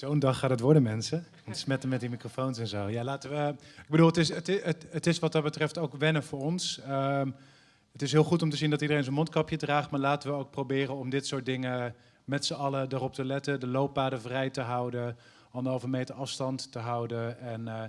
Zo'n dag gaat het worden, mensen. Ontsmetten met die microfoons en zo. Ja, laten we. Ik bedoel, het is, het, is- het, is wat dat betreft ook wennen voor ons. Ehm, het is heel goed om te zien dat iedereen zijn mondkapje draagt, maar laten we ook proberen om dit soort dingen met z'n allen erop te letten. De looppaden vrij te houden, anderhalve meter afstand te houden en eh,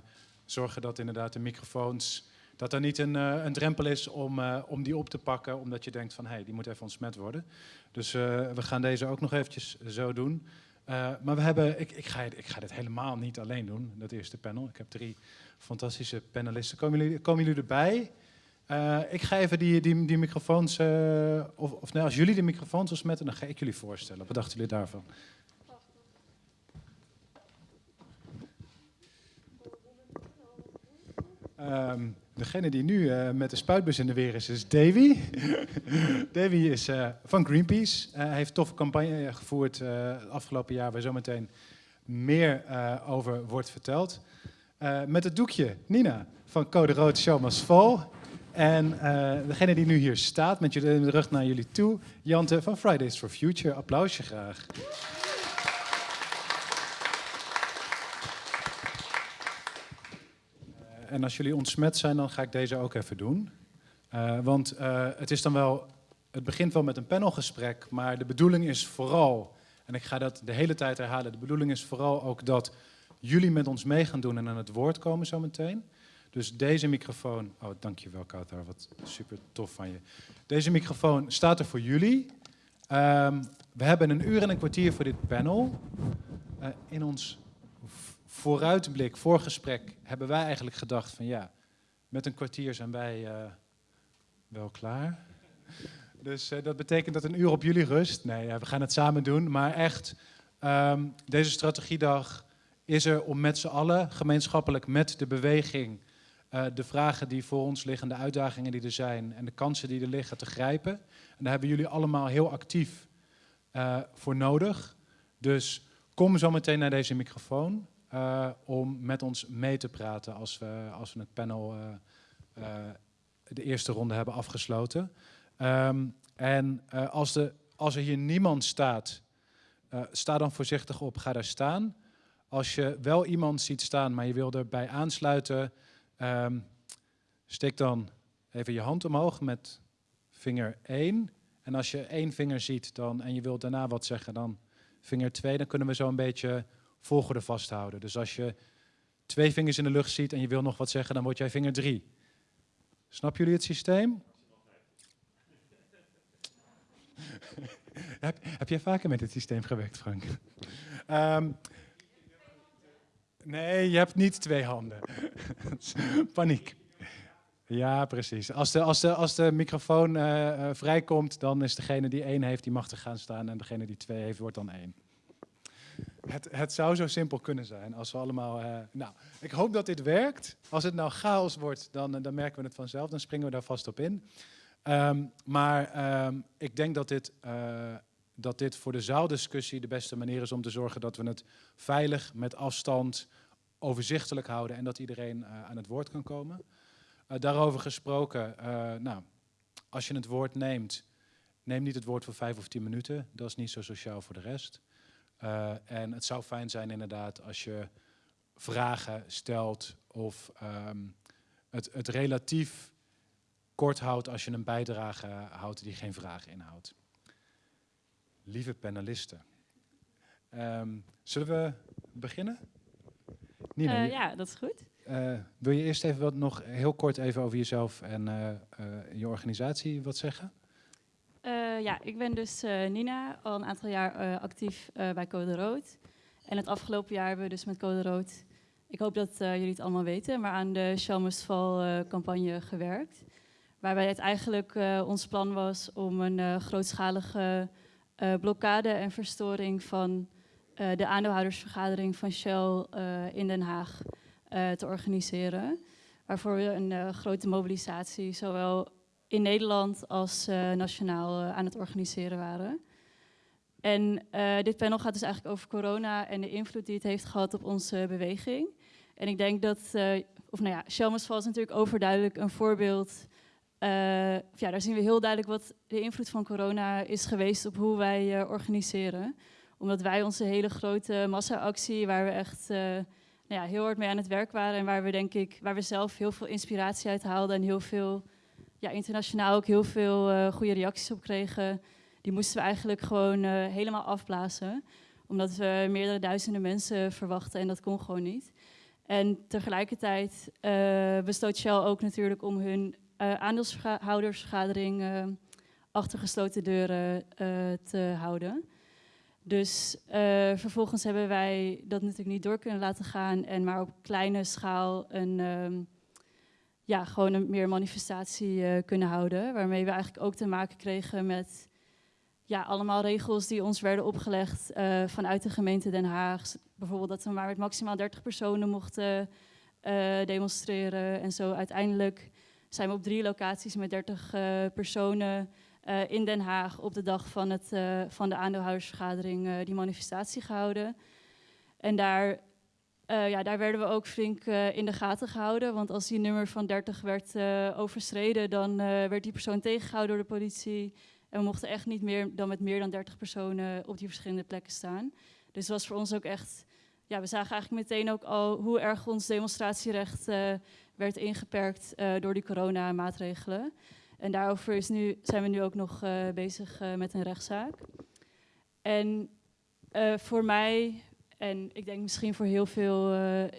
zorgen dat inderdaad de microfoons. Dat er niet een, eh, een drempel is om, eh, om die op te pakken, omdat je denkt van hé, hey, die moet even ontsmet worden. Dus we gaan deze ook nog eventjes zo doen. Eh, maar we hebben, ik, ik, ga, ik ga dit helemaal niet alleen doen, dat eerste panel. Ik heb drie fantastische panelisten. Komen jullie, komen jullie erbij? Eh, ik ga even die, die, die microfoons, eh, of, of als jullie de microfoons ontsmetten, dan ga ik jullie voorstellen. Wat dachten jullie daarvan? Ehm, degene die nu eh, met de spuitbus in de weer is, is Davy. Davy is eh, van Greenpeace. Eh, hij heeft toffe campagne gevoerd het afgelopen jaar, waar zometeen meer over wordt verteld. Met het doekje Nina van Code Rood Show Must Fall. En degene die nu hier staat, met jullie- de rug naar jullie toe, Jante van Fridays for Future. Applausje graag. En als jullie ontsmet zijn, dan ga ik deze ook even doen. Eh, want eh, het is dan wel, het begint wel met een panelgesprek, maar de bedoeling is vooral, en ik ga dat de hele tijd herhalen, de bedoeling is vooral ook dat jullie met ons mee gaan doen en aan het woord komen zometeen. Dus deze microfoon, oh dankjewel Kautar, wat super tof van je. Deze microfoon staat er voor jullie. Ehm, we hebben een uur en een kwartier voor dit panel. Eh, in ons vooruitblik, voorgesprek, hebben wij eigenlijk gedacht van ja, met een kwartier zijn wij eh, wel klaar. Dus eh, dat betekent dat een uur op jullie rust. Nee, ja, we gaan het samen doen. Maar echt, ehm, deze strategiedag is er om met z'n allen, gemeenschappelijk met de beweging, eh, de vragen die voor ons liggen, de uitdagingen die er zijn en de kansen die er liggen te grijpen. En daar hebben jullie allemaal heel actief voor nodig. Dus kom zo meteen naar deze microfoon eh, om met ons mee te praten als we, als we het panel eh, eh, de eerste ronde hebben afgesloten. Ehm, en als, de, als er hier niemand staat, sta dan voorzichtig op, ga daar staan. Als je wel iemand ziet staan, maar je wil erbij aansluiten, ehm, steek dan even je hand omhoog met vinger 1. En als je één vinger ziet dan, en je wilt daarna wat zeggen, dan vinger 2. Dan kunnen we zo een beetje volgorde vasthouden. Dus als je twee vingers in de lucht ziet en je wil nog wat zeggen, dan word jij vinger 3. Snap jullie het systeem? heb, heb jij vaker met dit systeem gewerkt, Frank? Ehm, nee, je hebt niet twee handen. Paniek. Ja, precies. Als de, als de, als de microfoon eh, eh, vrijkomt, dan is degene die één heeft, die mag er gaan staan. En degene die twee heeft, wordt dan één. Het, het zou zo simpel kunnen zijn als we allemaal... eh, nou, ik hoop dat dit werkt. Als het nou chaos wordt, dan, eh, dan merken we het vanzelf. Dan springen we daar vast op in. Ehm, maar ehm, ik denk dat dit, eh, dat dit voor de zaaldiscussie de beste manier is om te zorgen dat we het veilig, met afstand, overzichtelijk houden en dat iedereen aan het woord kan komen. Daarover gesproken, nou, als je het woord neemt, neem niet het woord voor vijf of tien minuten. Dat is niet zo sociaal voor de rest. Eh, en het zou fijn zijn inderdaad als je vragen stelt of ehm, het, het relatief kort houdt als je een bijdrage houdt die geen vraag inhoudt. Lieve panelisten, ehm, zullen we beginnen? Nina, Eh, ja, dat is goed. eh, wil je eerst even wat nog heel kort even over jezelf en je organisatie wat zeggen? Eh, ja, ik ben dus eh, Nina, al een aantal jaar eh, actief bij Code Rood. En het afgelopen jaar hebben we dus met Code Rood, ik hoop dat jullie het allemaal weten, maar aan de eh, campagne gewerkt. Waarbij het eigenlijk ons plan was om een grootschalige blokkade en verstoring van de aandeelhoudersvergadering van Shell in Den Haag te organiseren. Waarvoor we een grote mobilisatie, zowel in Nederland als eh, nationaal eh, aan het organiseren waren. En eh, dit panel gaat dus eigenlijk over corona en de invloed die het heeft gehad op onze beweging. En ik denk dat, of nou ja, Shell Must Fall is natuurlijk overduidelijk een voorbeeld. Ja, daar zien we heel duidelijk wat de invloed van corona is geweest op hoe wij organiseren. Omdat wij onze hele grote massa-actie, waar we echt nou ja, heel hard mee aan het werk waren en waar we denk ik, waar we zelf heel veel inspiratie uit haalden en heel veel, ja, internationaal ook heel veel uh, goede reacties op kregen, die moesten we eigenlijk gewoon uh, helemaal afblazen. Omdat we meerdere duizenden mensen verwachten en dat kon gewoon niet. En tegelijkertijd besloot Shell ook natuurlijk om hun aandeelshoudersvergadering achter gesloten deuren te houden. Dus vervolgens hebben wij dat natuurlijk niet door kunnen laten gaan en maar op kleine schaal een, um, ja, gewoon een meer manifestatie uh, kunnen houden. Waarmee we eigenlijk ook te maken kregen met ja, allemaal regels die ons werden opgelegd uh, vanuit de gemeente Den Haag. Bijvoorbeeld dat we maar met maximaal 30 personen mochten demonstreren. En zo uiteindelijk zijn we op drie locaties met 30 personen in Den Haag op de dag van, het, van de aandeelhoudersvergadering die manifestatie gehouden. En daar, ja, daar werden we ook flink in de gaten gehouden. Want als die nummer van 30 werd overschreden, dan werd die persoon tegengehouden door de politie. En we mochten echt niet meer dan met meer dan 30 personen op die verschillende plekken staan. Dus het was voor ons ook echt... Ja, we zagen eigenlijk meteen ook al hoe erg ons demonstratierecht werd ingeperkt door die coronamaatregelen. En daarover is nu, zijn we nu ook nog bezig met een rechtszaak. En voor mij, en ik denk misschien voor heel veel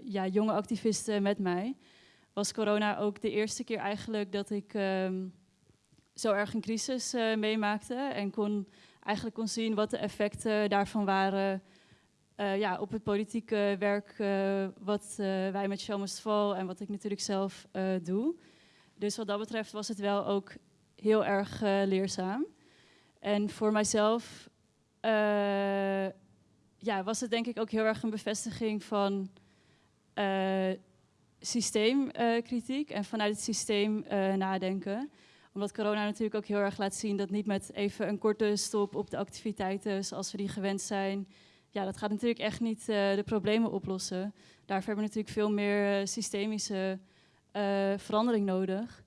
ja, jonge activisten met mij, was corona ook de eerste keer eigenlijk dat ik um, zo erg een crisis meemaakte. En kon, eigenlijk kon zien wat de effecten daarvan waren ja, op het politieke werk wat wij met Shell Val en wat ik natuurlijk zelf doe. Dus wat dat betreft was het wel ook heel erg leerzaam. En voor mijzelf ja, was het denk ik ook heel erg een bevestiging van uh, systeemkritiek en vanuit het systeem nadenken. Omdat corona natuurlijk ook heel erg laat zien dat niet met even een korte stop op de activiteiten zoals we die gewend zijn. Ja, dat gaat natuurlijk echt niet de problemen oplossen. Daarvoor hebben we natuurlijk veel meer systemische verandering nodig.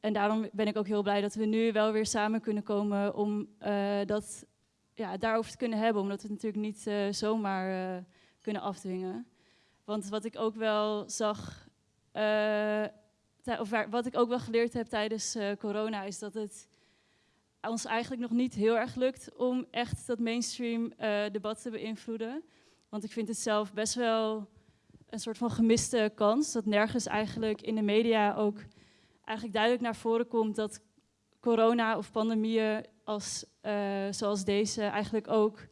En daarom ben ik ook heel blij dat we nu wel weer samen kunnen komen om dat, ja, daarover te kunnen hebben. Omdat we het natuurlijk niet uh, zomaar uh, kunnen afdwingen. Want wat ik ook wel zag, of wat ik ook wel geleerd heb tijdens corona, is dat het ons eigenlijk nog niet heel erg lukt om echt dat mainstream debat te beïnvloeden. Want ik vind het zelf best wel een soort van gemiste kans. Dat nergens eigenlijk in de media ook eigenlijk duidelijk naar voren komt dat corona of pandemieën als, uh, zoals deze eigenlijk ook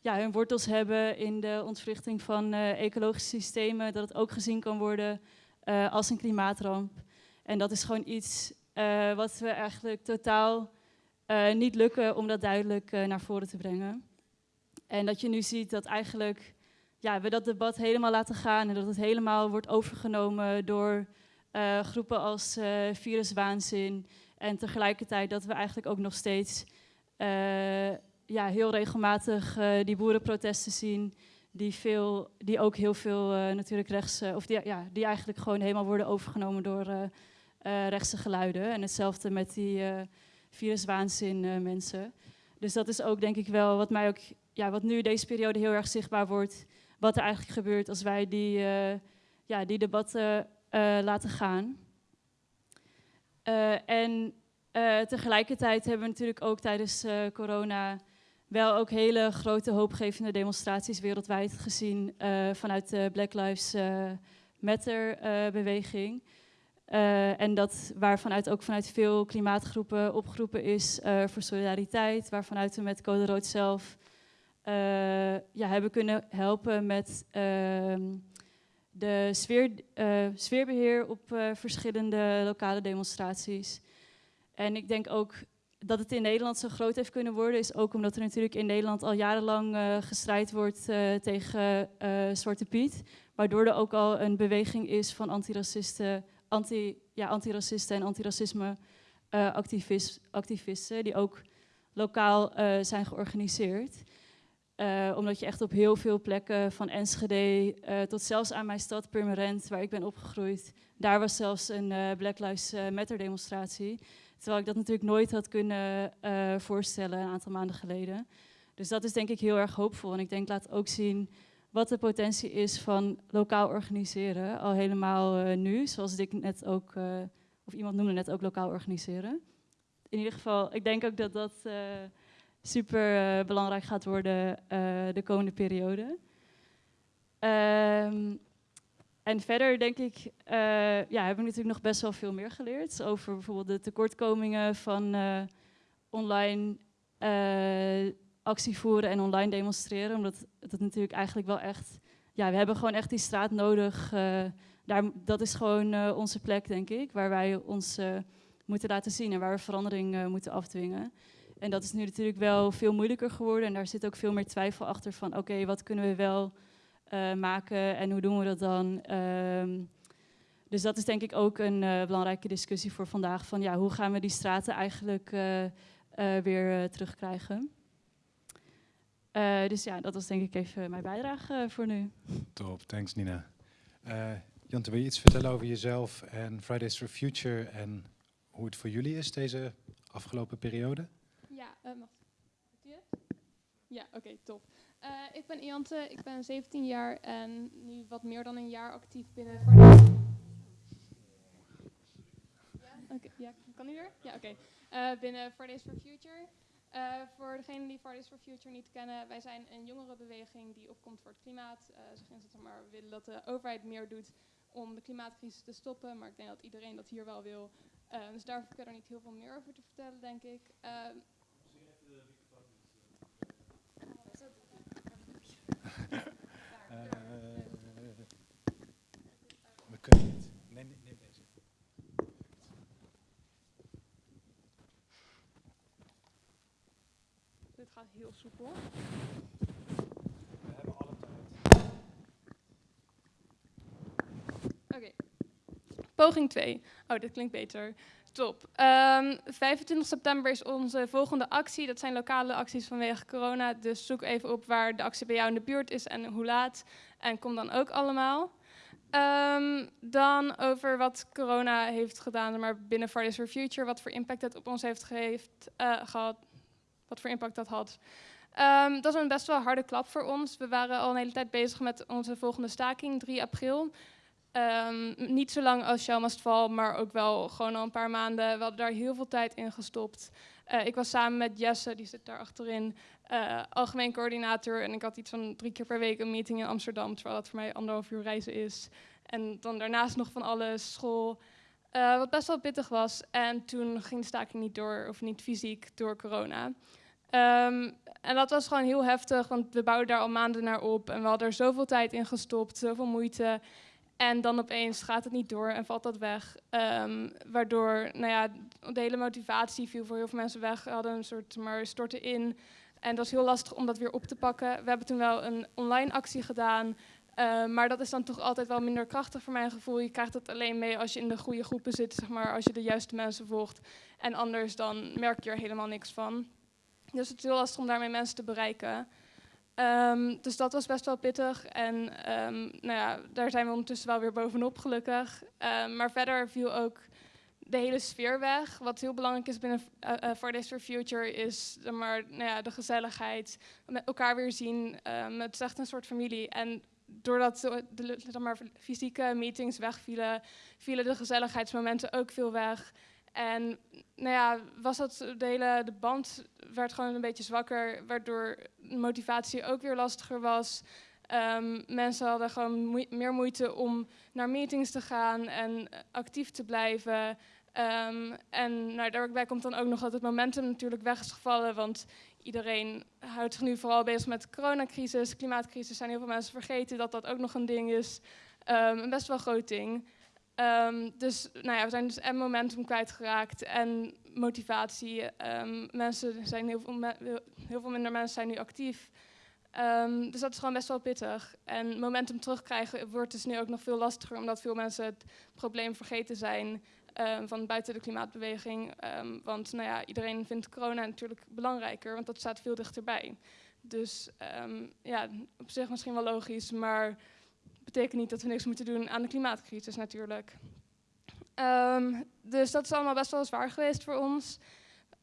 ja, hun wortels hebben in de ontwrichting van uh, ecologische systemen. Dat het ook gezien kan worden uh, als een klimaatramp. En dat is gewoon iets wat we eigenlijk totaal niet lukken om dat duidelijk naar voren te brengen. En dat je nu ziet dat eigenlijk ja, we dat debat helemaal laten gaan en dat het helemaal wordt overgenomen door groepen als viruswaanzin. En tegelijkertijd dat we eigenlijk ook nog steeds uh, ja, heel regelmatig die boerenprotesten zien. Die, veel, die ook heel veel natuurlijk rechts, of die, ja, die eigenlijk gewoon helemaal worden overgenomen door rechtse geluiden. En hetzelfde met die viruswaanzin mensen. Dus dat is ook denk ik wel wat mij ook, ja, wat nu deze periode heel erg zichtbaar wordt. Wat er eigenlijk gebeurt als wij die, ja, die debatten laten gaan. Uh, en uh, tegelijkertijd hebben we natuurlijk ook tijdens corona wel ook hele grote hoopgevende demonstraties wereldwijd gezien vanuit de Black Lives Matter beweging. en dat waarvanuit ook vanuit veel klimaatgroepen opgeroepen is voor solidariteit, waarvanuit we met Code Rood zelf ja, hebben kunnen helpen met ehm, de sfeer, uh, sfeerbeheer op uh, verschillende lokale demonstraties. En ik denk ook dat het in Nederland zo groot heeft kunnen worden, is ook omdat er natuurlijk in Nederland al jarenlang uh, gestrijd wordt tegen Zwarte Piet. Waardoor er ook al een beweging is van antiracisten, anti, ja, antiracisten en antiracisme activisten, die ook lokaal zijn georganiseerd. Uh, omdat je echt op heel veel plekken, van Enschede uh, tot zelfs aan mijn stad Purmerend, waar ik ben opgegroeid, daar was zelfs een uh, Black Lives Matter demonstratie. Terwijl ik dat natuurlijk nooit had kunnen voorstellen een aantal maanden geleden. Dus dat is denk ik heel erg hoopvol. En ik denk laat ook zien wat de potentie is van lokaal organiseren. Al helemaal eh, nu, zoals ik net ook, of iemand noemde net ook lokaal organiseren. In ieder geval, ik denk ook dat dat uh, super belangrijk gaat worden de komende periode. Um, en verder denk ik, ja, hebben we natuurlijk nog best wel veel meer geleerd over bijvoorbeeld de tekortkomingen van online actie voeren en online demonstreren. Omdat het natuurlijk eigenlijk wel echt... Ja, we hebben gewoon echt die straat nodig. Uh, daar, dat is gewoon uh, onze plek, denk ik. Waar wij ons uh, moeten laten zien en waar we verandering moeten afdwingen. En dat is nu natuurlijk wel veel moeilijker geworden. En daar zit ook veel meer twijfel achter van... oké, wat kunnen we wel maken en hoe doen we dat dan... Um, dus dat is denk ik ook een belangrijke discussie voor vandaag. Van ja, hoe gaan we die straten eigenlijk weer terugkrijgen? Dus ja, dat was denk ik even mijn bijdrage voor nu. Top, thanks Nina. Jante, wil je iets vertellen over jezelf en Fridays for Future en hoe het voor jullie is deze afgelopen periode? Ja, mag Ja, oké, top. ik ben Jante, ik ben 17 jaar en nu wat meer dan een jaar actief binnen ja, okay, ja, kan u weer? Ja, oké. Okay. binnen Fridays for Future. Uh, voor degenen die Fridays for Future niet kennen, wij zijn een jongerenbeweging die opkomt voor het klimaat. Uh, zeg maar, willen dat de overheid meer doet om de klimaatcrisis te stoppen, maar ik denk dat iedereen dat hier wel wil. Uh, dus daar hoef ik er niet heel veel meer over te vertellen, denk ik. Ehm, we kunnen niet. Nee, nee, nee. Gaat heel soepel. We hebben alle tijd. Oké. Poging 2. Oh, dit klinkt beter. Top. Um, ehm, 25 september is onze volgende actie. Dat zijn lokale acties vanwege corona. Dus zoek even op waar de actie bij jou in de buurt is en hoe laat. En kom dan ook allemaal. Um, dan over wat corona heeft gedaan maar binnen Fridays for Future. Wat voor impact het op ons heeft uh, gehad wat voor impact dat had. Um, dat is een best wel harde klap voor ons. We waren al een hele tijd bezig met onze volgende staking, 3 april. Um, niet zo lang als Shell maar ook wel gewoon al een paar maanden. We hadden daar heel veel tijd in gestopt. Uh, ik was samen met Jesse, die zit daar achterin, uh, algemeen coördinator. En ik had iets van drie keer per week een meeting in Amsterdam, terwijl dat voor mij anderhalf uur reizen is. En dan daarnaast nog van alles, school. Uh, wat best wel pittig was. En toen ging de staking niet door, of niet fysiek, door corona. Um, en dat was gewoon heel heftig, want we bouwden daar al maanden naar op. En we hadden er zoveel tijd in gestopt, zoveel moeite. En dan opeens gaat het niet door en valt dat weg. Um, waardoor nou ja, de hele motivatie viel voor heel veel mensen weg. We hadden een soort maar storten in. En dat is heel lastig om dat weer op te pakken. We hebben toen wel een online actie gedaan. Uh, maar dat is dan toch altijd wel minder krachtig voor mijn gevoel. Je krijgt het alleen mee als je in de goede groepen zit, zeg maar, als je de juiste mensen volgt. En anders dan merk je er helemaal niks van. Dus het is heel lastig om daarmee mensen te bereiken. Um, dus dat was best wel pittig. En um, nou ja, daar zijn we ondertussen wel weer bovenop, gelukkig. Um, maar verder viel ook de hele sfeer weg. Wat heel belangrijk is binnen uh, uh, Fridays for Future is maar, nou ja, de gezelligheid. Met elkaar weer zien. het is echt een soort familie. En doordat de, de, fysieke meetings wegvielen, vielen de gezelligheidsmomenten ook veel weg. En nou ja, was dat de de band werd gewoon een beetje zwakker, waardoor motivatie ook weer lastiger was. Um, mensen hadden gewoon meer moeite om naar meetings te gaan en actief te blijven. Um, en nou, daarbij komt dan ook nog dat het momentum natuurlijk weg is gevallen, want iedereen houdt zich nu vooral bezig met de coronacrisis, klimaatcrisis. Zijn heel veel mensen vergeten dat dat ook nog een ding is. Um, een best wel groot ding. Um, dus nou ja, we zijn dus en momentum kwijtgeraakt en motivatie. Um, mensen zijn heel veel, heel veel minder mensen zijn nu actief. Um, dus dat is gewoon best wel pittig. En momentum terugkrijgen wordt dus nu ook nog veel lastiger, omdat veel mensen het probleem vergeten zijn van buiten de klimaatbeweging. want nou ja, iedereen vindt corona natuurlijk belangrijker, want dat staat veel dichterbij. Dus ja, op zich misschien wel logisch, maar betekent niet dat we niks moeten doen aan de klimaatcrisis natuurlijk. Um, dus dat is allemaal best wel zwaar geweest voor ons.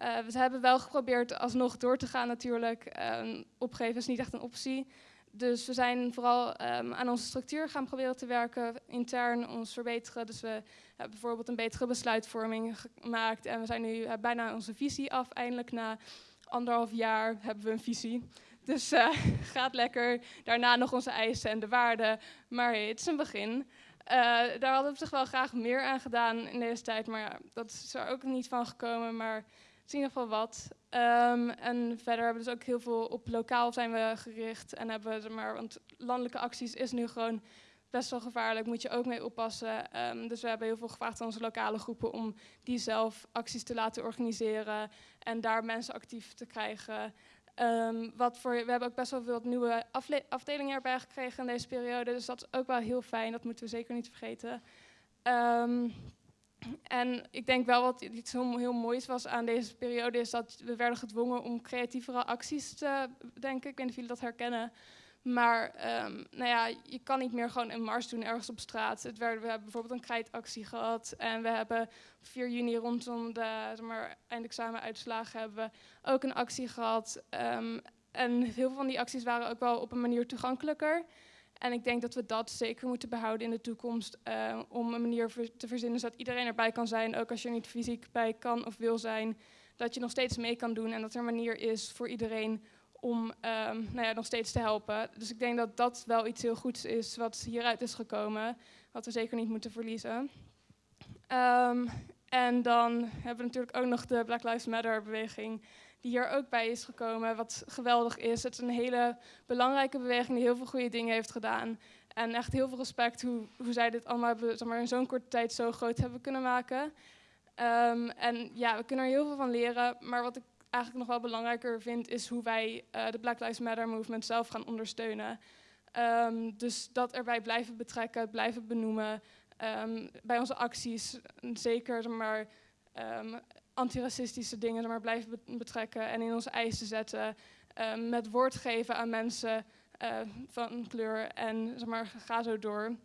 Uh, we hebben wel geprobeerd alsnog door te gaan natuurlijk. Um, opgeven is niet echt een optie. Dus we zijn vooral um, aan onze structuur gaan proberen te werken, intern ons verbeteren. Dus we hebben bijvoorbeeld een betere besluitvorming gemaakt. En we zijn nu uh, bijna onze visie af. Eindelijk na anderhalf jaar hebben we een visie. Dus uh, gaat lekker. Daarna nog onze eisen en de waarden. Maar het is een begin. Uh, daar hadden we zich wel graag meer aan gedaan in deze tijd. Maar ja, dat is er ook niet van gekomen. Maar het is in ieder geval wat. Um, en verder hebben we dus ook heel veel op lokaal zijn we gericht. En hebben we maar, want landelijke acties is nu gewoon best wel gevaarlijk. Moet je ook mee oppassen. Um, dus we hebben heel veel gevraagd aan onze lokale groepen om die zelf acties te laten organiseren. En daar mensen actief te krijgen. Um, wat voor, we hebben ook best wel veel nieuwe afdelingen erbij gekregen in deze periode. Dus dat is ook wel heel fijn. Dat moeten we zeker niet vergeten. Um, en ik denk wel wat iets heel, heel moois was aan deze periode, is dat we werden gedwongen om creatievere acties te denken. Ik weet niet of jullie dat herkennen. Maar um, nou ja, je kan niet meer gewoon een mars doen ergens op straat. Het werd, we hebben bijvoorbeeld een krijtactie gehad. En we hebben op 4 juni rondom de zeg maar, eindexamenuitslagen hebben we ook een actie gehad. Um, en heel veel van die acties waren ook wel op een manier toegankelijker. En ik denk dat we dat zeker moeten behouden in de toekomst. Uh, om een manier te verzinnen zodat iedereen erbij kan zijn. Ook als je er niet fysiek bij kan of wil zijn. Dat je nog steeds mee kan doen. En dat er een manier is voor iedereen om um, nou ja, nog steeds te helpen. Dus ik denk dat dat wel iets heel goeds is wat hieruit is gekomen. Wat we zeker niet moeten verliezen. Um, en dan hebben we natuurlijk ook nog de Black Lives Matter beweging die hier ook bij is gekomen, wat geweldig is. Het is een hele belangrijke beweging die heel veel goede dingen heeft gedaan. En echt heel veel respect hoe, hoe zij dit allemaal zeg maar, in zo'n korte tijd zo groot hebben kunnen maken. Um, en ja, we kunnen er heel veel van leren. Maar wat ik eigenlijk nog wel belangrijker vind, is hoe wij uh, de Black Lives Matter movement zelf gaan ondersteunen. Um, dus dat erbij blijven betrekken, blijven benoemen. Um, bij onze acties, zeker zeg maar, um, antiracistische dingen maar, blijven betrekken en in onze eisen zetten. Met woord geven aan mensen uh, van kleur en zeg maar, ga zo door.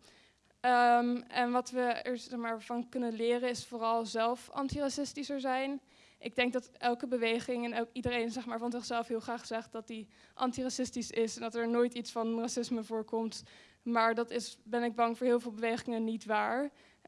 En wat we er zeg maar, van kunnen leren is vooral zelf antiracistischer zijn. Ik denk dat elke beweging en ook iedereen zeg maar, van zichzelf heel graag zegt dat hij antiracistisch is en dat er nooit iets van racisme voorkomt. Maar dat is, ben ik bang voor heel veel bewegingen niet waar.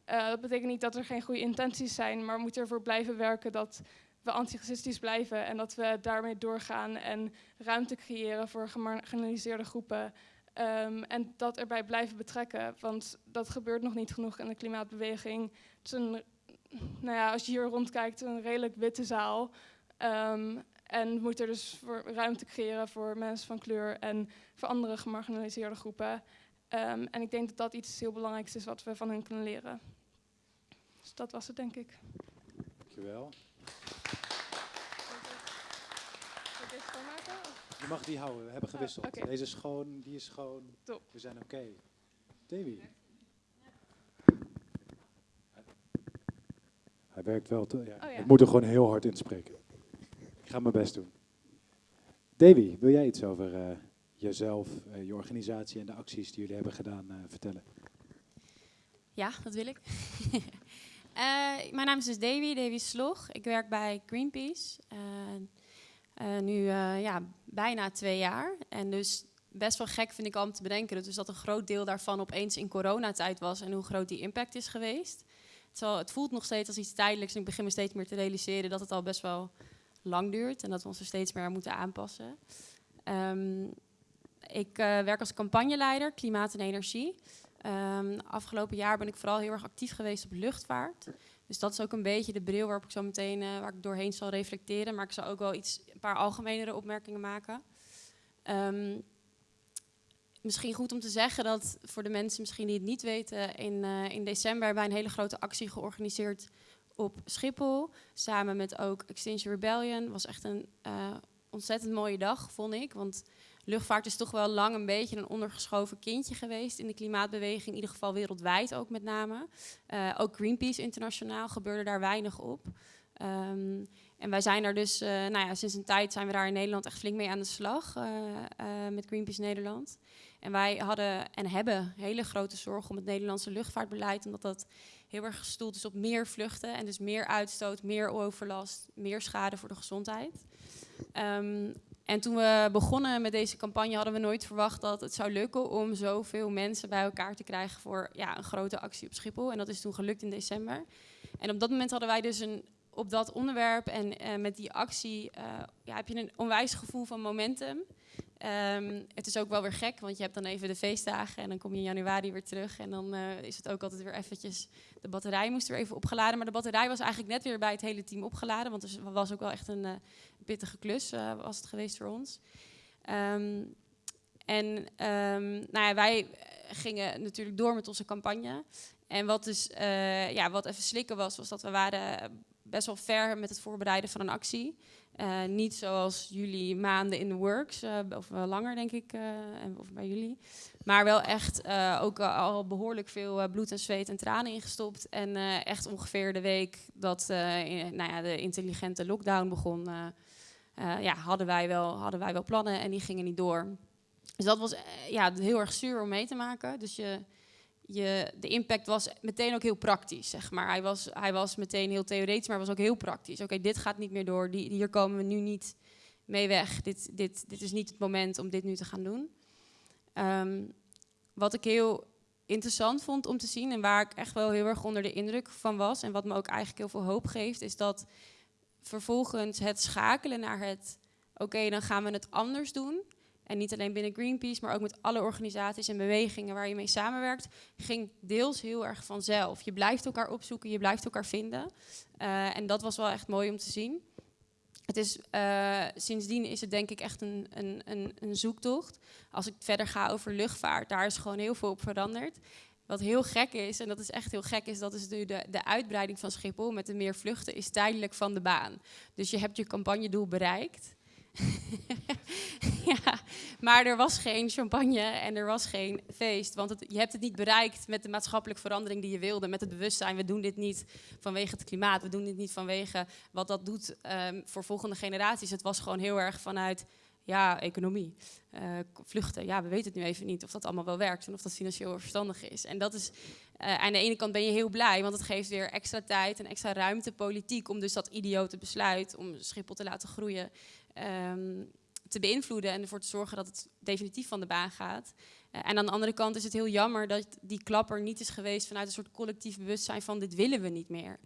Uh, dat betekent niet dat er geen goede intenties zijn, maar we moeten ervoor blijven werken dat we antiracistisch blijven en dat we daarmee doorgaan en ruimte creëren voor gemarginaliseerde groepen. Um, en dat erbij blijven betrekken, want dat gebeurt nog niet genoeg in de klimaatbeweging. Het is een, nou ja, als je hier rondkijkt, een redelijk witte zaal. Um, en we moeten dus voor ruimte creëren voor mensen van kleur en voor andere gemarginaliseerde groepen. Um, en ik denk dat dat iets heel belangrijks is wat we van hen kunnen leren. Dus dat was het, denk ik. Dankjewel. Je mag die houden, we hebben gewisseld. Oh, okay. Deze is schoon, die is schoon. Top. We zijn oké. Okay. Davy. Hij werkt wel. Te, ja. Oh, ja. Ik moet er gewoon heel hard inspreken. Ik ga mijn best doen. Davy, wil jij iets over uh, jezelf, uh, je organisatie en de acties die jullie hebben gedaan uh, vertellen? Ja, dat wil ik. Mijn naam is dus Davy, Davy Slog. Ik werk bij Greenpeace. Nu ja, bijna twee jaar. En dus best wel gek vind ik om te bedenken dus dat een groot deel daarvan opeens in coronatijd was en hoe groot die impact is geweest. Het, voelt nog steeds als iets tijdelijks en ik begin me steeds meer te realiseren dat het al best wel lang duurt en dat we ons er steeds meer aan moeten aanpassen. Um, ik werk als campagneleider klimaat en energie. Um, afgelopen jaar ben ik vooral heel erg actief geweest op luchtvaart. Dus dat is ook een beetje de bril waarop ik zo meteen uh, waar ik doorheen zal reflecteren. Maar ik zal ook wel iets, een paar algemenere opmerkingen maken. Um, misschien goed om te zeggen dat voor de mensen misschien die het niet weten, in, uh, in december hebben wij een hele grote actie georganiseerd op Schiphol. Samen met ook Extinction Rebellion. was echt een uh, ontzettend mooie dag, vond ik. Want luchtvaart is toch wel lang een beetje een ondergeschoven kindje geweest in de klimaatbeweging, in ieder geval wereldwijd ook met name. Uh, ook Greenpeace internationaal gebeurde daar weinig op. Um, En wij zijn er dus, uh, nou ja, sinds een tijd zijn we daar in Nederland echt flink mee aan de slag met Greenpeace Nederland. En wij hadden en hebben hele grote zorgen om het Nederlandse luchtvaartbeleid, omdat dat heel erg gestoeld is op meer vluchten en dus meer uitstoot, meer overlast, meer schade voor de gezondheid. Um, en toen we begonnen met deze campagne hadden we nooit verwacht dat het zou lukken om zoveel mensen bij elkaar te krijgen voor ja, een grote actie op Schiphol. En dat is toen gelukt in december. En op dat moment hadden wij dus een, op dat onderwerp en uh, met die actie uh, ja, heb je een onwijs gevoel van momentum. Um, het is ook wel weer gek, want je hebt dan even de feestdagen en dan kom je in januari weer terug. En dan uh, is het ook altijd weer eventjes, de batterij moest weer even opgeladen. Maar de batterij was eigenlijk net weer bij het hele team opgeladen, want het was ook wel echt een uh, pittige klus, uh, was het geweest voor ons. Um, en um, nou ja, wij gingen natuurlijk door met onze campagne. En wat dus, ja, wat even slikken was, was dat we waren best wel ver met het voorbereiden van een actie. Uh, niet zoals jullie maanden in de works, uh, of uh, langer denk ik, of bij jullie. Maar wel echt ook al behoorlijk veel bloed en zweet en tranen ingestopt. En echt ongeveer de week dat in, nou ja, de intelligente lockdown begon, ja, hadden, wij wel, hadden wij wel plannen en die gingen niet door. Dus dat was ja, heel erg zuur om mee te maken. Dus je, je, de impact was meteen ook heel praktisch, zeg maar. Hij was, hij was meteen heel theoretisch, maar was ook heel praktisch. Oké, dit gaat niet meer door, die, hier komen we nu niet mee weg. Dit, dit, dit is niet het moment om dit nu te gaan doen. Um, wat ik heel interessant vond om te zien en waar ik echt wel heel erg onder de indruk van was... en wat me ook eigenlijk heel veel hoop geeft, is dat vervolgens het schakelen naar het... oké, dan gaan we het anders doen en niet alleen binnen Greenpeace, maar ook met alle organisaties en bewegingen waar je mee samenwerkt, ging deels heel erg vanzelf. Je blijft elkaar opzoeken, je blijft elkaar vinden. Uh, en dat was wel echt mooi om te zien. Het is, uh, sindsdien is het denk ik echt een, een, een, een, zoektocht. Als ik verder ga over luchtvaart, daar is gewoon heel veel op veranderd. Wat heel gek is, en dat is echt heel gek, is dat is nu de, de uitbreiding van Schiphol met de meer vluchten is tijdelijk van de baan. Dus je hebt je campagnedoel bereikt. ja, maar er was geen champagne en er was geen feest. Want het, je hebt het niet bereikt met de maatschappelijke verandering die je wilde. Met het bewustzijn, we doen dit niet vanwege het klimaat. We doen dit niet vanwege wat dat doet um, voor volgende generaties. Het was gewoon heel erg vanuit ja, economie. Uh, vluchten, ja, we weten het nu even niet of dat allemaal wel werkt en of dat financieel verstandig is. En dat is, uh, aan de ene kant ben je heel blij, want het geeft weer extra tijd en extra ruimte politiek om dus dat idiote besluit om Schiphol te laten groeien um, te beïnvloeden en ervoor te zorgen dat het definitief van de baan gaat. Uh, en aan de andere kant is het heel jammer dat die klapper niet is geweest vanuit een soort collectief bewustzijn van dit willen we niet meer.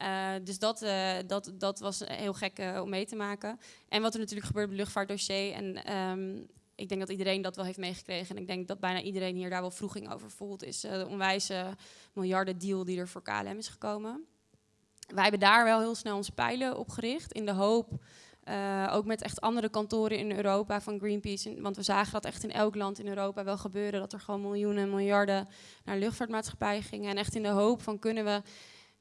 Uh, dus dat, uh, dat, dat was heel gek om mee te maken. En wat er natuurlijk gebeurt bij het luchtvaartdossier. En um, ik denk dat iedereen dat wel heeft meegekregen. En ik denk dat bijna iedereen hier daar wel vroeging over voelt. Is de onwijze miljarden deal die er voor KLM is gekomen. Wij hebben daar wel heel snel onze pijlen op gericht. In de hoop uh, ook met echt andere kantoren in Europa van Greenpeace. Want we zagen dat echt in elk land in Europa wel gebeuren. Dat er gewoon miljoenen en miljarden naar luchtvaartmaatschappijen gingen. En echt in de hoop van kunnen we,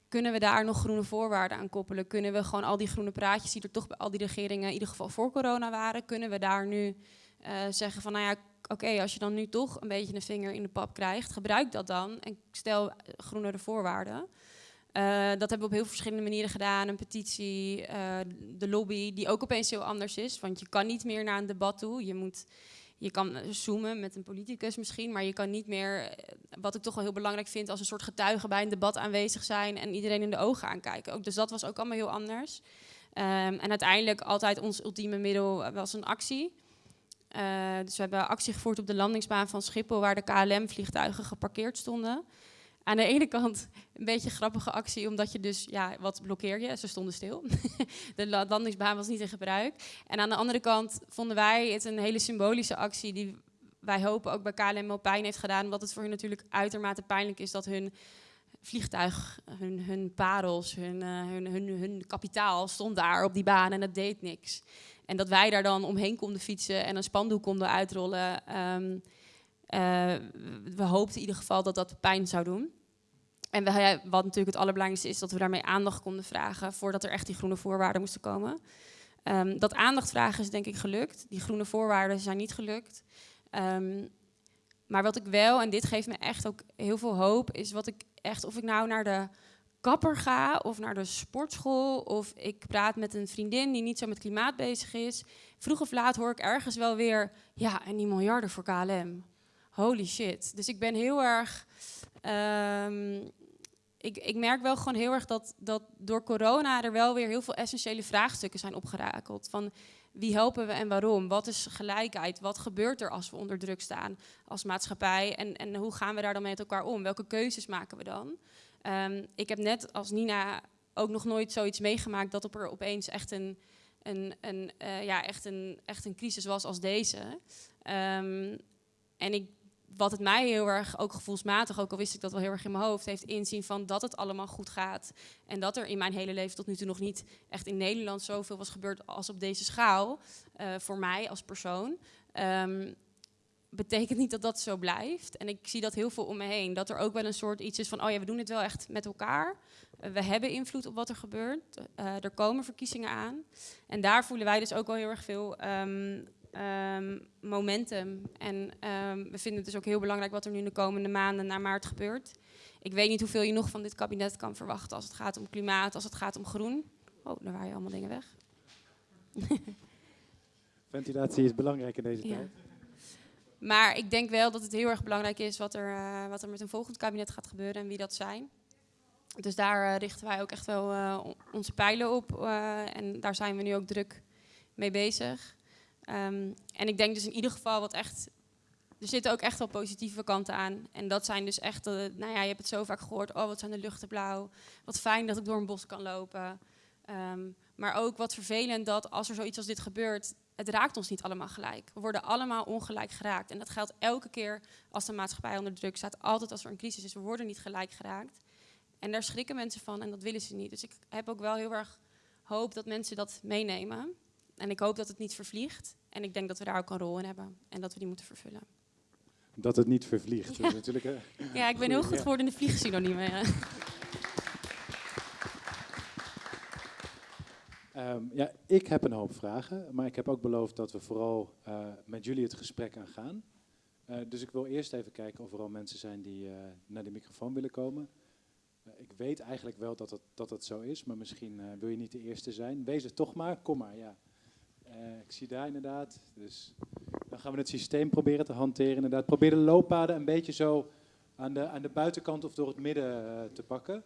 kunnen we daar nog groene voorwaarden aan koppelen? Kunnen we gewoon al die groene praatjes die er toch bij al die regeringen in ieder geval voor corona waren... kunnen we daar nu uh, zeggen van nou ja, oké, als je dan nu toch een beetje een vinger in de pap krijgt... gebruik dat dan en stel groenere voorwaarden... Uh, dat hebben we op heel verschillende manieren gedaan. Een petitie, uh, de lobby, die ook opeens heel anders is. Want je kan niet meer naar een debat toe. Je, moet, je kan zoomen met een politicus misschien, maar je kan niet meer, eh, wat ik toch wel heel belangrijk vind, als een soort getuige bij een debat aanwezig zijn en iedereen in de ogen aankijken. Ook, dus dat was ook allemaal heel anders. Um, en uiteindelijk altijd ons ultieme middel was een actie. Dus we hebben actie gevoerd op de landingsbaan van Schiphol, waar de KLM-vliegtuigen geparkeerd stonden aan de ene kant een beetje een grappige actie, omdat je dus, ja, wat blokkeer je? Ze stonden stil. de landingsbaan was niet in gebruik. En aan de andere kant vonden wij het een hele symbolische actie die wij hopen ook bij KLM pijn heeft gedaan, omdat het voor hun natuurlijk uitermate pijnlijk is dat hun vliegtuig, hun, hun parels, hun, uh, hun, hun, hun kapitaal stond daar op die baan en het deed niks. En dat wij daar dan omheen konden fietsen en een spandoek konden uitrollen. Uh, we hoopten in ieder geval dat dat pijn zou doen. En wat natuurlijk het allerbelangrijkste is, dat we daarmee aandacht konden vragen voordat er echt die groene voorwaarden moesten komen. Um, dat aandacht vragen is denk ik gelukt. Die groene voorwaarden zijn niet gelukt. Um, maar wat ik wel, en dit geeft me echt ook heel veel hoop, is wat ik echt, of ik nou naar de kapper ga of naar de sportschool of ik praat met een vriendin die niet zo met klimaat bezig is, vroeg of laat hoor ik ergens wel weer, ja, en die miljarden voor KLM. Holy shit. Dus ik ben heel erg. ehm, ik, ik merk wel gewoon heel erg dat, dat door corona er wel weer heel veel essentiële vraagstukken zijn opgerakeld. Van wie helpen we en waarom? Wat is gelijkheid? Wat gebeurt er als we onder druk staan als maatschappij? En, en hoe gaan we daar dan met elkaar om? Welke keuzes maken we dan? Ehm, ik heb net als Nina ook nog nooit zoiets meegemaakt dat op er opeens echt een, een, een, eh, ja, echt een, echt een crisis was als deze. Ehm, en ik, wat het mij heel erg, ook gevoelsmatig, ook al wist ik dat wel heel erg in mijn hoofd, heeft inzien van dat het allemaal goed gaat. En dat er in mijn hele leven tot nu toe nog niet echt in Nederland zoveel was gebeurd als op deze schaal. eh, voor mij als persoon. Ehm, betekent niet dat dat zo blijft. En ik zie dat heel veel om me heen. Dat er ook wel een soort iets is van, oh ja, we doen het wel echt met elkaar. Eh, we hebben invloed op wat er gebeurt. Eh, er komen verkiezingen aan. En daar voelen wij dus ook wel heel erg veel ehm, ehm, momentum. En ehm, we vinden het dus ook heel belangrijk wat er nu de komende maanden naar maart gebeurt. Ik weet niet hoeveel je nog van dit kabinet kan verwachten als het gaat om klimaat, als het gaat om groen. Oh, daar waren je allemaal dingen weg. Ventilatie is belangrijk in deze Ja. tijd. Maar ik denk wel dat het heel erg belangrijk is wat er, eh, wat er met een volgend kabinet gaat gebeuren en wie dat zijn. Dus daar eh, richten wij ook echt wel eh, on- onze pijlen op. en daar zijn we nu ook druk mee bezig. Ehm, en ik denk dus in ieder geval wat echt. Er zitten ook echt wel positieve kanten aan. En dat zijn dus echt. eh, nou ja, je hebt het zo vaak gehoord. Oh, wat zijn de luchten blauw. Wat fijn dat ik door een bos kan lopen. Ehm, maar ook wat vervelend dat als er zoiets als dit gebeurt, het raakt ons niet allemaal gelijk. We worden allemaal ongelijk geraakt. En dat geldt elke keer als de maatschappij onder druk staat. Altijd als er een crisis is, we worden niet gelijk geraakt. En daar schrikken mensen van en dat willen ze niet. Dus ik heb ook wel heel erg hoop dat mensen dat meenemen. En ik hoop dat het niet vervliegt. En ik denk dat we daar ook een rol in hebben. En dat we die moeten vervullen. Dat het niet vervliegt. Ja. Natuurlijk, eh, Ja, ik ben heel goed geworden in de vliegsynoniemen. ja. Ehm, ja, ik heb een hoop vragen, maar ik heb ook beloofd dat we vooral eh, met jullie het gesprek aangaan. Eh dus ik wil eerst even kijken of er al mensen zijn die naar de microfoon willen komen. Ik weet eigenlijk wel dat het, dat het zo is, maar misschien wil je niet de eerste zijn. Wees het toch maar, kom maar, ja. Eh, ik zie daar inderdaad, dus dan gaan we het systeem proberen te hanteren. Inderdaad, probeer de looppaden een beetje zo aan de, aan de buitenkant of door het midden eh, te pakken.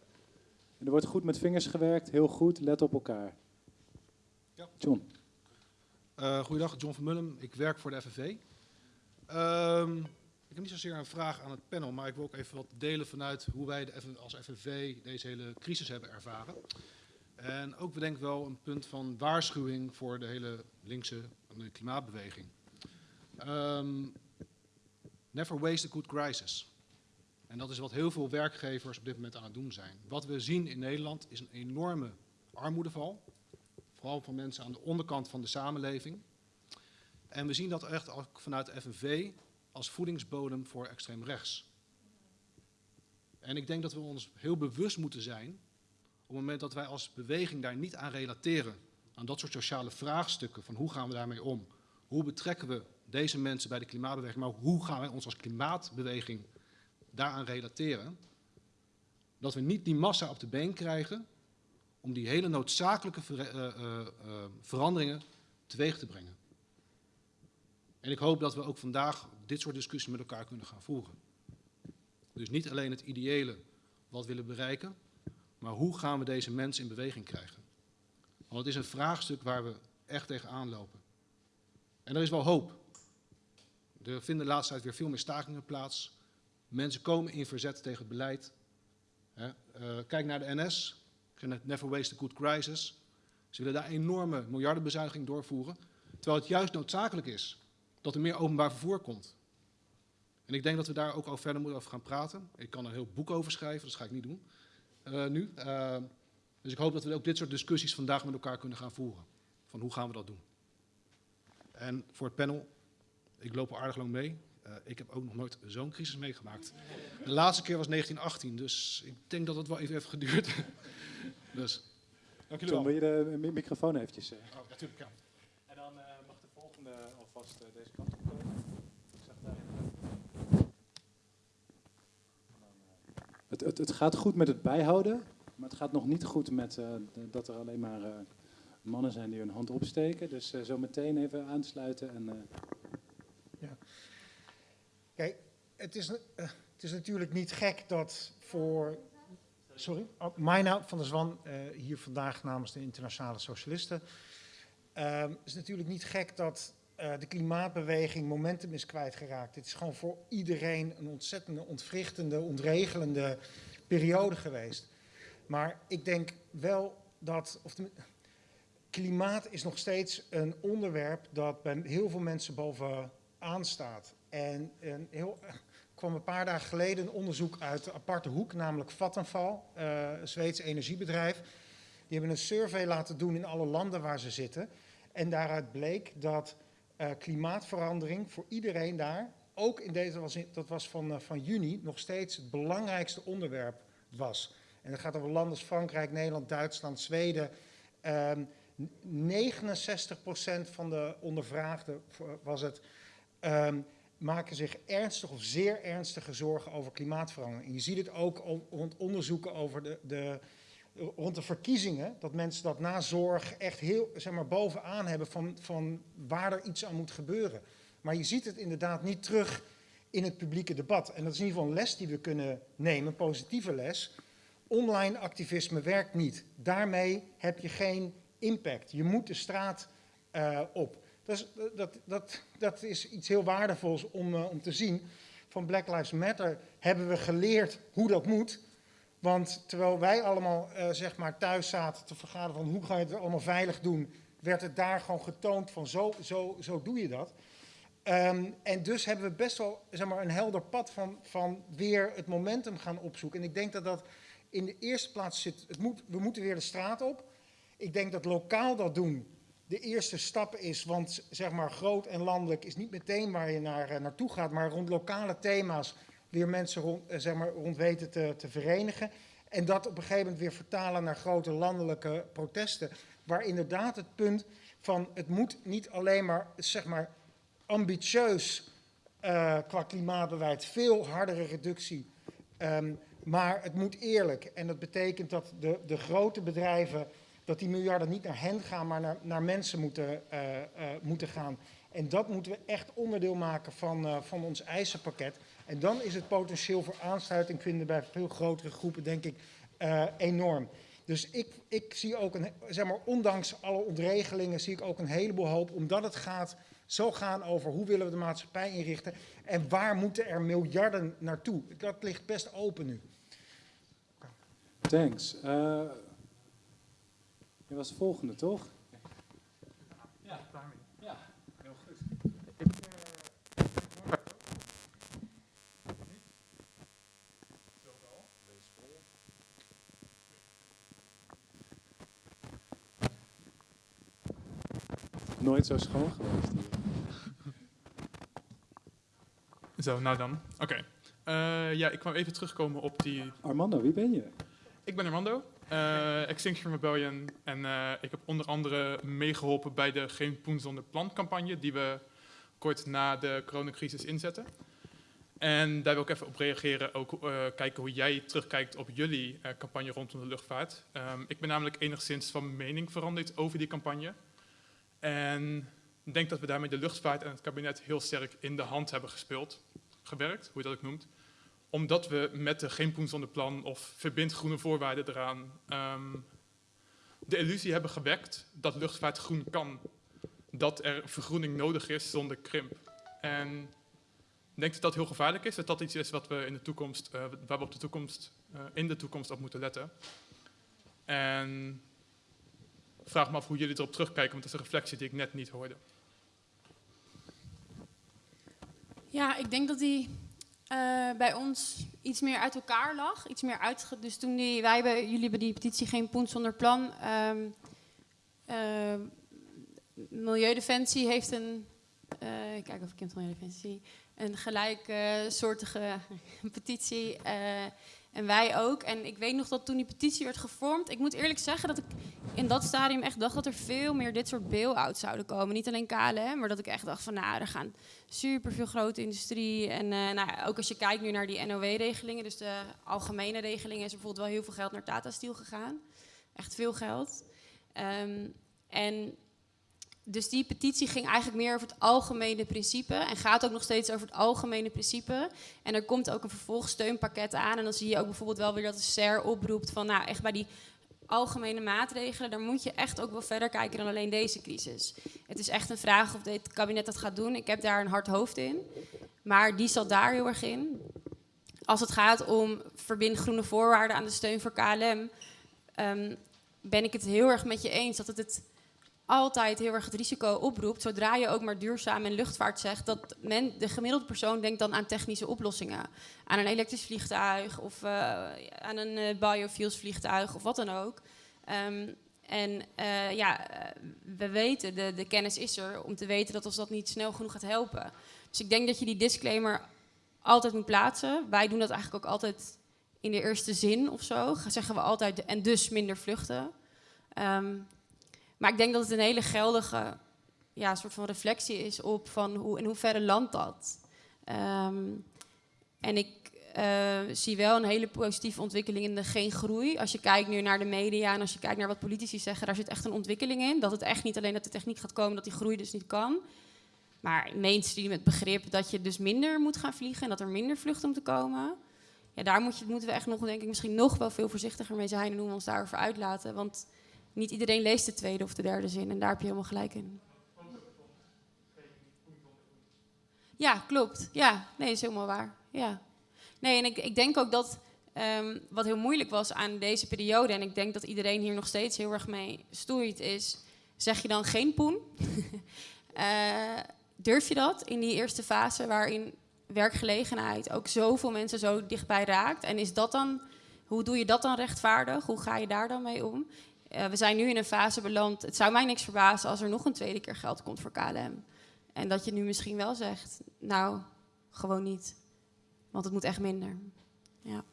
En er wordt goed met vingers gewerkt, heel goed, let op elkaar. Ja. John. Uh, goeiedag, John van Mullum. Ik werk voor de FNV. Ehm, ik heb niet zozeer een vraag aan het panel, maar ik wil ook even wat delen vanuit hoe wij de als FNV deze hele crisis hebben ervaren. En ook bedenk wel een punt van waarschuwing voor de hele linkse klimaatbeweging. Ehm, never waste a good crisis. En dat is wat heel veel werkgevers op dit moment aan het doen zijn. Wat we zien in Nederland is een enorme armoedeval vooral van mensen aan de onderkant van de samenleving. En we zien dat echt ook vanuit de FNV als voedingsbodem voor extreem rechts. En ik denk dat we ons heel bewust moeten zijn, op het moment dat wij als beweging daar niet aan relateren, aan dat soort sociale vraagstukken, van hoe gaan we daarmee om? Hoe betrekken we deze mensen bij de klimaatbeweging, maar hoe gaan wij ons als klimaatbeweging daaraan relateren? Dat we niet die massa op de been krijgen om die hele noodzakelijke eh, eh, eh, veranderingen teweeg te brengen. En ik hoop dat we ook vandaag dit soort discussies met elkaar kunnen gaan voeren. Dus niet alleen het ideële wat willen bereiken, maar hoe gaan we deze mensen in beweging krijgen? Want het is een vraagstuk waar we echt tegenaan lopen. En er is wel hoop. Er vinden de laatste tijd weer veel meer stakingen plaats. Mensen komen in verzet tegen het beleid. Eh, kijk naar de NS, Never Waste a Good Crisis. Ze willen daar enorme miljardenbezuiniging doorvoeren. Terwijl het juist noodzakelijk is dat er meer openbaar vervoer komt. En ik denk dat we daar ook al verder moeten over gaan praten. Ik kan er een heel boek over schrijven, dat ga ik niet doen eh, nu. Eh, dus ik hoop dat we ook dit soort discussies vandaag met elkaar kunnen gaan voeren. Van hoe gaan we dat doen? En voor het panel, ik loop al aardig lang mee. Eh, ik heb ook nog nooit zo'n crisis meegemaakt. De laatste keer was 1918, dus ik denk dat het wel even heeft geduurd. dus, dank jullie John, wel. wil je de mi- microfoon eventjes? eh? Oh, natuurlijk, ja. En dan eh, mag de volgende alvast deze kant op komen. Ik zag daar. Het, het, gaat goed met het bijhouden, maar het gaat nog niet goed met eh, dat er alleen maar eh, mannen zijn die hun hand opsteken. Dus eh, zo meteen even aansluiten. En, eh, Kijk, het is, het is natuurlijk niet gek dat voor. Sorry, oh, Maina van der Zwan, hier vandaag namens de Internationale Socialisten. Ehm, Het is natuurlijk niet gek dat eh, de klimaatbeweging momentum is kwijtgeraakt. Het is gewoon voor iedereen een ontzettende, ontwrichtende, ontregelende periode geweest. Maar ik denk wel dat. Of klimaat is nog steeds een onderwerp dat bij heel veel mensen bovenaan staat. En een heel, kwam een paar dagen geleden een onderzoek uit de aparte hoek, namelijk Vattenfall, eh, een Zweeds energiebedrijf. Die hebben een survey laten doen in alle landen waar ze zitten. En daaruit bleek dat eh, klimaatverandering voor iedereen daar, ook in deze, was dat was van, eh, van juni, nog steeds het belangrijkste onderwerp was. En dat gaat over landen als Frankrijk, Nederland, Duitsland, Zweden. Ehm 69% van de ondervraagden v- was het, ehm, maken zich ernstig of zeer ernstige zorgen over klimaatverandering. En je ziet het ook rond onderzoeken over de, de, rond de verkiezingen, dat mensen dat na zorg echt heel zeg maar, bovenaan hebben van, van waar er iets aan moet gebeuren. Maar je ziet het inderdaad niet terug in het publieke debat. En dat is in ieder geval een les die we kunnen nemen, een positieve les. Online activisme werkt niet. Daarmee heb je geen impact. Je moet de straat eh, op. Dat is, dat, dat, dat is iets heel waardevols om, eh, om te zien. Van Black Lives Matter hebben we geleerd hoe dat moet. Want terwijl wij allemaal eh, zeg maar thuis zaten te vergaderen van hoe ga je het allemaal veilig doen, werd het daar gewoon getoond van zo, zo, zo doe je dat. Ehm, en dus hebben we best wel zeg maar, een helder pad van, van weer het momentum gaan opzoeken. En ik denk dat dat in de eerste plaats zit. Het moet, we moeten weer de straat op. Ik denk dat lokaal dat doen de eerste stap is. Want zeg maar groot en landelijk is niet meteen waar je naar, eh, naartoe gaat. Maar rond lokale thema's weer mensen rond, eh, zeg maar, rond weten te, te verenigen. En dat op een gegeven moment weer vertalen naar grote landelijke protesten. Waar inderdaad het punt van het moet niet alleen maar, zeg maar ambitieus eh, qua klimaatbeleid, veel hardere reductie. Ehm, maar het moet eerlijk. En dat betekent dat de, de grote bedrijven, dat die miljarden niet naar hen gaan, maar naar, naar mensen moeten, eh, moeten gaan. En dat moeten we echt onderdeel maken van, van ons eisenpakket. En dan is het potentieel voor aansluiting vinden bij veel grotere groepen, denk ik, eh, enorm. Dus ik, ik zie ook, een, zeg maar, ondanks alle ontregelingen, zie ik ook een heleboel hoop, omdat het gaat, zo gaan over hoe willen we de maatschappij inrichten en waar moeten er miljarden naartoe. Dat ligt best open nu. thanks. Eh, je was de volgende, toch? Nooit zo schoon geweest hier. Zo, nou dan. Oké. Eh, ja, ik kwam even terugkomen op die... Armando, wie ben je? Ik ben Armando, eh, Extinction Rebellion. En eh, ik heb onder andere meegeholpen bij de Geen Poen zonder Plan campagne... die we kort na de coronacrisis inzetten. En daar wil ik even op reageren, ook eh, kijken hoe jij terugkijkt op jullie eh, campagne rondom de luchtvaart. Ehm, ik ben namelijk enigszins van mening veranderd over die campagne. En ik denk dat we daarmee de luchtvaart en het kabinet heel sterk in de hand hebben gespeeld, gewerkt, hoe je dat ook noemt. Omdat we met de Geen Poen zonder Plan of Verbind Groene Voorwaarden eraan ehm, de illusie hebben gewekt dat luchtvaart groen kan. Dat er vergroening nodig is zonder krimp. En ik denk dat dat heel gevaarlijk is. Dat dat iets is wat we in de toekomst, eh, waar we op de toekomst, eh, in de toekomst op moeten letten. En vraag me af hoe jullie erop terugkijken, want dat is een reflectie die ik net niet hoorde. Ja, ik denk dat die eh, bij ons iets meer uit elkaar lag. Iets meer uitge... Dus toen die, wij hebben, jullie hebben die petitie Geen Poen zonder Plan. eh, Milieudefensie heeft een... eh, kijk of ik het Milieudefensie... Een gelijksoortige petitie. En wij ook. En ik weet nog dat toen die petitie werd gevormd, ik moet eerlijk zeggen dat ik in dat stadium echt dacht dat er veel meer dit soort bail-outs zouden komen. Niet alleen KLM, maar dat ik echt dacht van nou, er gaan super veel grote industrie. En eh, nou, ook als je kijkt nu naar die NOW-regelingen, dus de algemene regelingen, is er bijvoorbeeld wel heel veel geld naar Tata Steel gegaan. Echt veel geld. Ehm, en dus die petitie ging eigenlijk meer over het algemene principe en gaat ook nog steeds over het algemene principe. En er komt ook een vervolgsteunpakket aan en dan zie je ook bijvoorbeeld wel weer dat de SER oproept van nou echt bij die algemene maatregelen, daar moet je echt ook wel verder kijken dan alleen deze crisis. Het is echt een vraag of dit kabinet dat gaat doen. Ik heb daar een hard hoofd in, maar die zat daar heel erg in. Als het gaat om verbind groene voorwaarden aan de steun voor KLM, ehm, ben ik het heel erg met je eens dat het het altijd heel erg het risico oproept, zodra je ook maar duurzaam en luchtvaart zegt, dat men, de gemiddelde persoon denkt dan aan technische oplossingen. Aan een elektrisch vliegtuig of uh, aan een uh, biofuels vliegtuig of wat dan ook. Um, en uh, ja, we weten, de, de kennis is er om te weten dat ons dat niet snel genoeg gaat helpen. Dus ik denk dat je die disclaimer altijd moet plaatsen. Wij doen dat eigenlijk ook altijd in de eerste zin of zo. Zeggen we altijd, en dus minder vluchten. Um, maar ik denk dat het een hele geldige ja, soort van reflectie is op van hoe, in hoeverre landt dat. Um, en ik uh, zie wel een hele positieve ontwikkeling in de geen groei. Als je kijkt nu naar de media en als je kijkt naar wat politici zeggen, daar zit echt een ontwikkeling in. Dat het echt niet alleen dat de techniek gaat komen, dat die groei dus niet kan. Maar mainstream het begrip dat je dus minder moet gaan vliegen en dat er minder vluchten moeten komen. Ja, daar moet je, moeten we echt nog, denk ik, misschien nog wel veel voorzichtiger mee zijn en hoe we ons daarover uitlaten. Want niet iedereen leest de tweede of de derde zin en daar heb je helemaal gelijk in. Ja, klopt. Ja, nee, is helemaal waar. Ja. Nee, en ik, ik denk ook dat um, wat heel moeilijk was aan deze periode, en ik denk dat iedereen hier nog steeds heel erg mee stoeit, is: zeg je dan geen poen? uh, durf je dat in die eerste fase waarin werkgelegenheid ook zoveel mensen zo dichtbij raakt? En is dat dan, hoe doe je dat dan rechtvaardig? Hoe ga je daar dan mee om? Uh, we zijn nu in een fase beland. Het zou mij niks verbazen als er nog een tweede keer geld komt voor KLM. En dat je nu misschien wel zegt, nou, gewoon niet. Want het moet echt minder. Ja.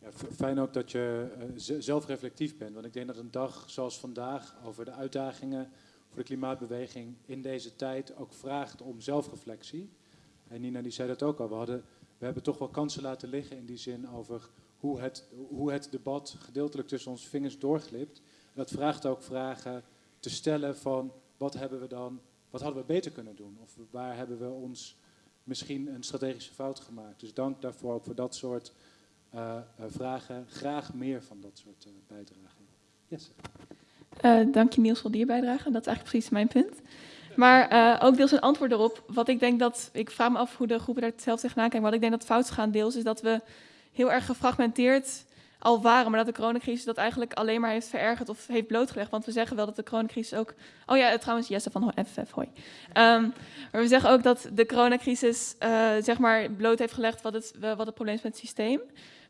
ja fijn ook dat je uh, zelf reflectief bent. Want ik denk dat een dag zoals vandaag over de uitdagingen voor de klimaatbeweging in deze tijd ook vraagt om zelfreflectie. En Nina die zei dat ook al. We, hadden, we hebben toch wel kansen laten liggen in die zin over hoe het, hoe het debat gedeeltelijk tussen onze vingers doorglipt. Dat vraagt ook vragen te stellen van wat hebben we dan, wat hadden we beter kunnen doen? Of waar hebben we ons misschien een strategische fout gemaakt? Dus dank daarvoor ook voor dat soort uh, uh, vragen. Graag meer van dat soort uh, bijdragen. Yes. dank je Niels voor die bijdrage. Dat is eigenlijk precies mijn punt. Maar ook deels een antwoord erop. Wat ik denk dat, ik vraag me af hoe de groepen daar zelf tegenaan kijken. Wat ik denk dat fout gaan deels is dat we heel erg gefragmenteerd al waren, maar dat de coronacrisis dat eigenlijk alleen maar heeft verergerd of heeft blootgelegd. Want we zeggen wel dat de coronacrisis ook. Oh ja, trouwens, Jesse van FF, hoi. Um, maar we zeggen ook dat de coronacrisis uh, zeg maar bloot heeft gelegd wat het, wat het probleem is met het systeem.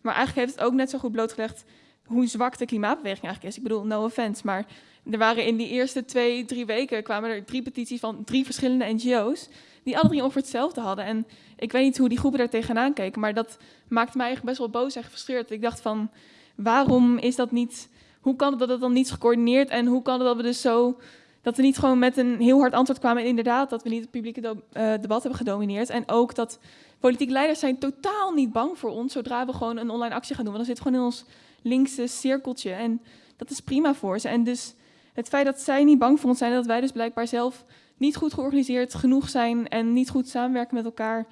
Maar eigenlijk heeft het ook net zo goed blootgelegd hoe zwak de klimaatbeweging eigenlijk is. Ik bedoel, no offense, maar er waren in die eerste twee, drie weken kwamen er drie petities van drie verschillende NGO's die alle drie ongeveer hetzelfde hadden. En ik weet niet hoe die groepen daar tegenaan keken, maar dat maakte mij eigenlijk best wel boos en gefrustreerd. Ik dacht van, waarom is dat niet, hoe kan het dat het dan niet is gecoördineerd en hoe kan het dat we dus zo, dat we niet gewoon met een heel hard antwoord kwamen en inderdaad dat we niet het publieke uh, debat hebben gedomineerd. En ook dat politieke leiders zijn totaal niet bang voor ons zodra we gewoon een online actie gaan doen, want dan zit gewoon in ons linkse cirkeltje en dat is prima voor ze. En dus het feit dat zij niet bang voor ons zijn, dat wij dus blijkbaar zelf niet goed georganiseerd genoeg zijn en niet goed samenwerken met elkaar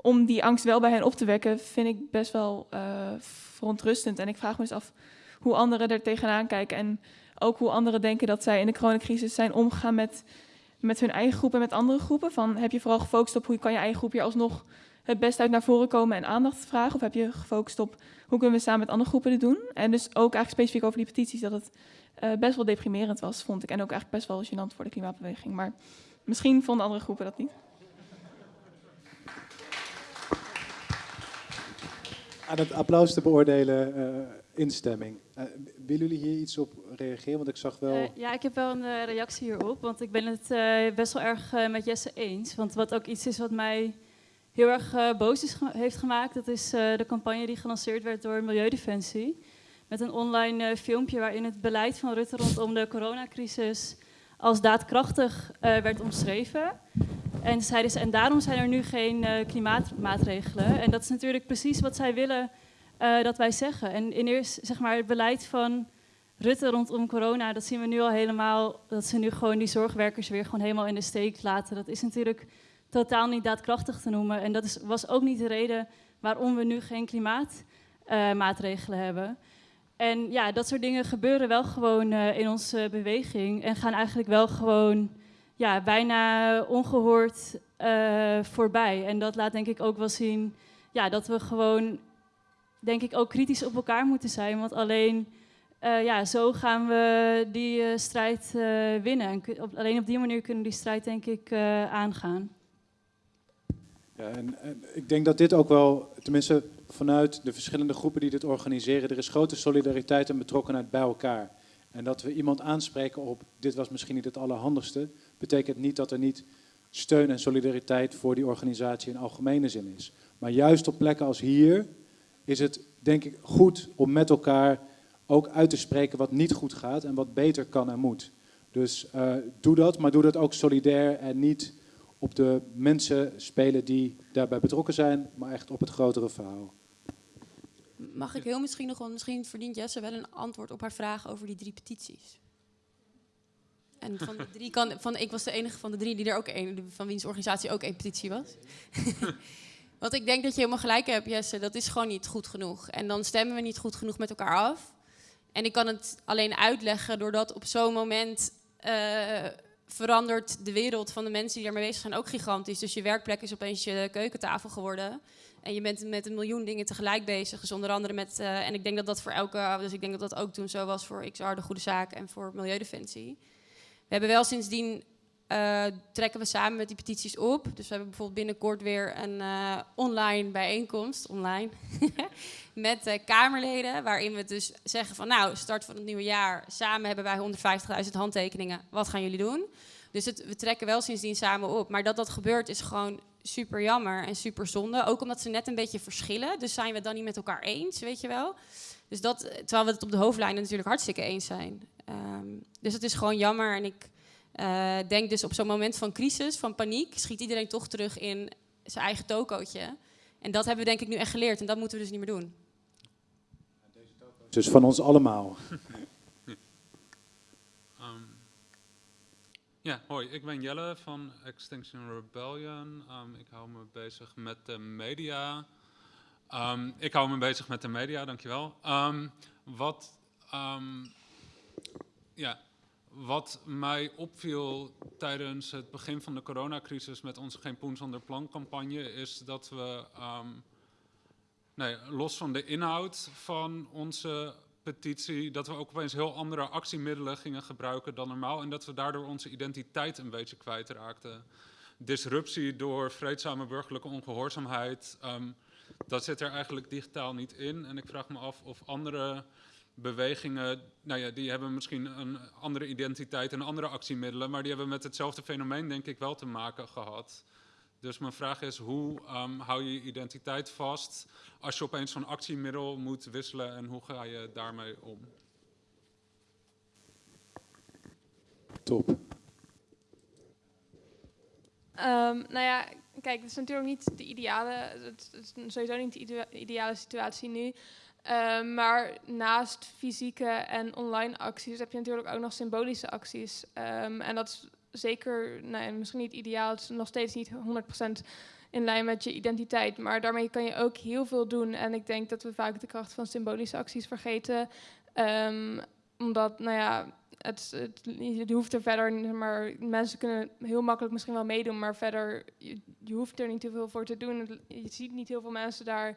om die angst wel bij hen op te wekken, vind ik best wel uh, verontrustend. En ik vraag me eens af hoe anderen er tegenaan kijken en ook hoe anderen denken dat zij in de coronacrisis zijn omgegaan met, met hun eigen groep en met andere groepen. Van, heb je vooral gefocust op hoe kan je eigen groep hier alsnog het best uit naar voren komen en aandacht vragen? Of heb je gefocust op hoe kunnen we samen met andere groepen dit doen? En dus ook eigenlijk specifiek over die petities, dat het uh, best wel deprimerend was, vond ik. En ook eigenlijk best wel gênant voor de klimaatbeweging. Maar Misschien vonden andere groepen dat niet. Aan het applaus te beoordelen uh, instemming. Uh, willen jullie hier iets op reageren? Want ik zag wel... Uh, ja, ik heb wel een reactie hierop. Want ik ben het best wel erg met Jesse eens. Want wat ook iets is wat mij heel erg eh, boos is ge- heeft gemaakt. Dat is eh, de campagne die gelanceerd werd door Milieudefensie. Met een online eh, filmpje waarin het beleid van Rutte rondom de coronacrisis als daadkrachtig eh, werd omschreven. En, zeiden ze, en daarom zijn er nu geen eh, klimaatmaatregelen. En dat is natuurlijk precies wat zij willen eh, dat wij zeggen. En in eerst, zeg maar, het beleid van Rutte rondom corona, dat zien we nu al helemaal, dat ze nu gewoon die zorgwerkers weer gewoon helemaal in de steek laten. Dat is natuurlijk totaal niet daadkrachtig te noemen. En dat is, was ook niet de reden waarom we nu geen klimaatmaatregelen hebben. En ja, dat soort dingen gebeuren wel gewoon eh, in onze beweging en gaan eigenlijk wel gewoon ja, bijna ongehoord eh, voorbij. En dat laat denk ik ook wel zien ja, dat we gewoon, denk ik, ook kritisch op elkaar moeten zijn. Want alleen eh, ja, zo gaan we die strijd winnen. En op, alleen op die manier kunnen we die strijd, denk ik, aangaan. Ja, en, en ik denk dat dit ook wel, tenminste vanuit de verschillende groepen die dit organiseren, er is grote solidariteit en betrokkenheid bij elkaar. En dat we iemand aanspreken op, dit was misschien niet het allerhandigste, betekent niet dat er niet steun en solidariteit voor die organisatie in algemene zin is. Maar juist op plekken als hier is het, denk ik, goed om met elkaar ook uit te spreken wat niet goed gaat en wat beter kan en moet. Dus eh, doe dat, maar doe dat ook solidair en niet op de mensen spelen die daarbij betrokken zijn, maar echt op het grotere verhaal. Mag ik heel misschien nog, want misschien verdient Jesse wel een antwoord op haar vraag over die drie petities. En van de drie kan, van, ik was de enige van de drie die er ook een, van wiens organisatie ook één petitie was. Want ik denk dat je helemaal gelijk hebt, Jesse. Dat is gewoon niet goed genoeg. En dan stemmen we niet goed genoeg met elkaar af. En ik kan het alleen uitleggen doordat op zo'n moment eh, verandert de wereld van de mensen die daarmee bezig zijn ook gigantisch. Dus je werkplek is opeens je keukentafel geworden. En je bent met een miljoen dingen tegelijk bezig. Dus onder andere met, eh, en ik denk dat dat voor elke, dus ik denk dat dat ook toen zo was voor XR, de Goede Zaak en voor Milieudefensie. We hebben wel sindsdien, eh, trekken we samen met die petities op. Dus we hebben bijvoorbeeld binnenkort weer een eh, online bijeenkomst, online, met eh, Kamerleden. Waarin we dus zeggen van nou, start van het nieuwe jaar, samen hebben wij 150.000 handtekeningen. Wat gaan jullie doen? Dus het, we trekken wel sindsdien samen op. Maar dat dat gebeurt is gewoon super jammer en super zonde. Ook omdat ze net een beetje verschillen. Dus zijn we het dan niet met elkaar eens, weet je wel? Dus dat, terwijl we het op de hoofdlijnen natuurlijk hartstikke eens zijn. Ehm, dus het is gewoon jammer. En ik eh, denk dus op zo'n moment van crisis, van paniek, schiet iedereen toch terug in zijn eigen tokootje. En dat hebben we denk ik nu echt geleerd. En dat moeten we dus niet meer doen. Dus van ons allemaal. Ehm, ja, hoi, ik ben Jelle van Extinction Rebellion. Ehm, ik hou me bezig met de media. Ehm, ik hou me bezig met de media, dankjewel. Ehm wat, ehm, ja, wat mij opviel tijdens het begin van de coronacrisis met onze Geen Poen zonder Plan campagne is dat we, ehm, nee, los van de inhoud van onze petitie, dat we ook opeens heel andere actiemiddelen gingen gebruiken dan normaal en dat we daardoor onze identiteit een beetje kwijtraakten. Disruptie door vreedzame burgerlijke ongehoorzaamheid, ehm, dat zit er eigenlijk digitaal niet in. En ik vraag me af of andere bewegingen, nou ja, die hebben misschien een andere identiteit en andere actiemiddelen, maar die hebben met hetzelfde fenomeen denk ik wel te maken gehad. Dus mijn vraag is, hoe ehm, hou je je identiteit vast als je opeens zo'n actiemiddel moet wisselen en hoe ga je daarmee om? Top. Ehm, nou ja, kijk, het is natuurlijk niet de ideale, het is sowieso niet de idea- ideale situatie nu. Ehm, maar naast fysieke en online acties heb je natuurlijk ook nog symbolische acties. Ehm, en dat is zeker, nou misschien niet ideaal, het is nog steeds niet 100% in lijn met je identiteit. Maar daarmee kan je ook heel veel doen. En ik denk dat we vaak de kracht van symbolische acties vergeten. Ehm, omdat, nou ja, het, het, je hoeft er verder, maar mensen kunnen heel makkelijk misschien wel meedoen, maar verder, je, hoeft er niet te veel voor te doen. Je ziet niet heel veel mensen daar.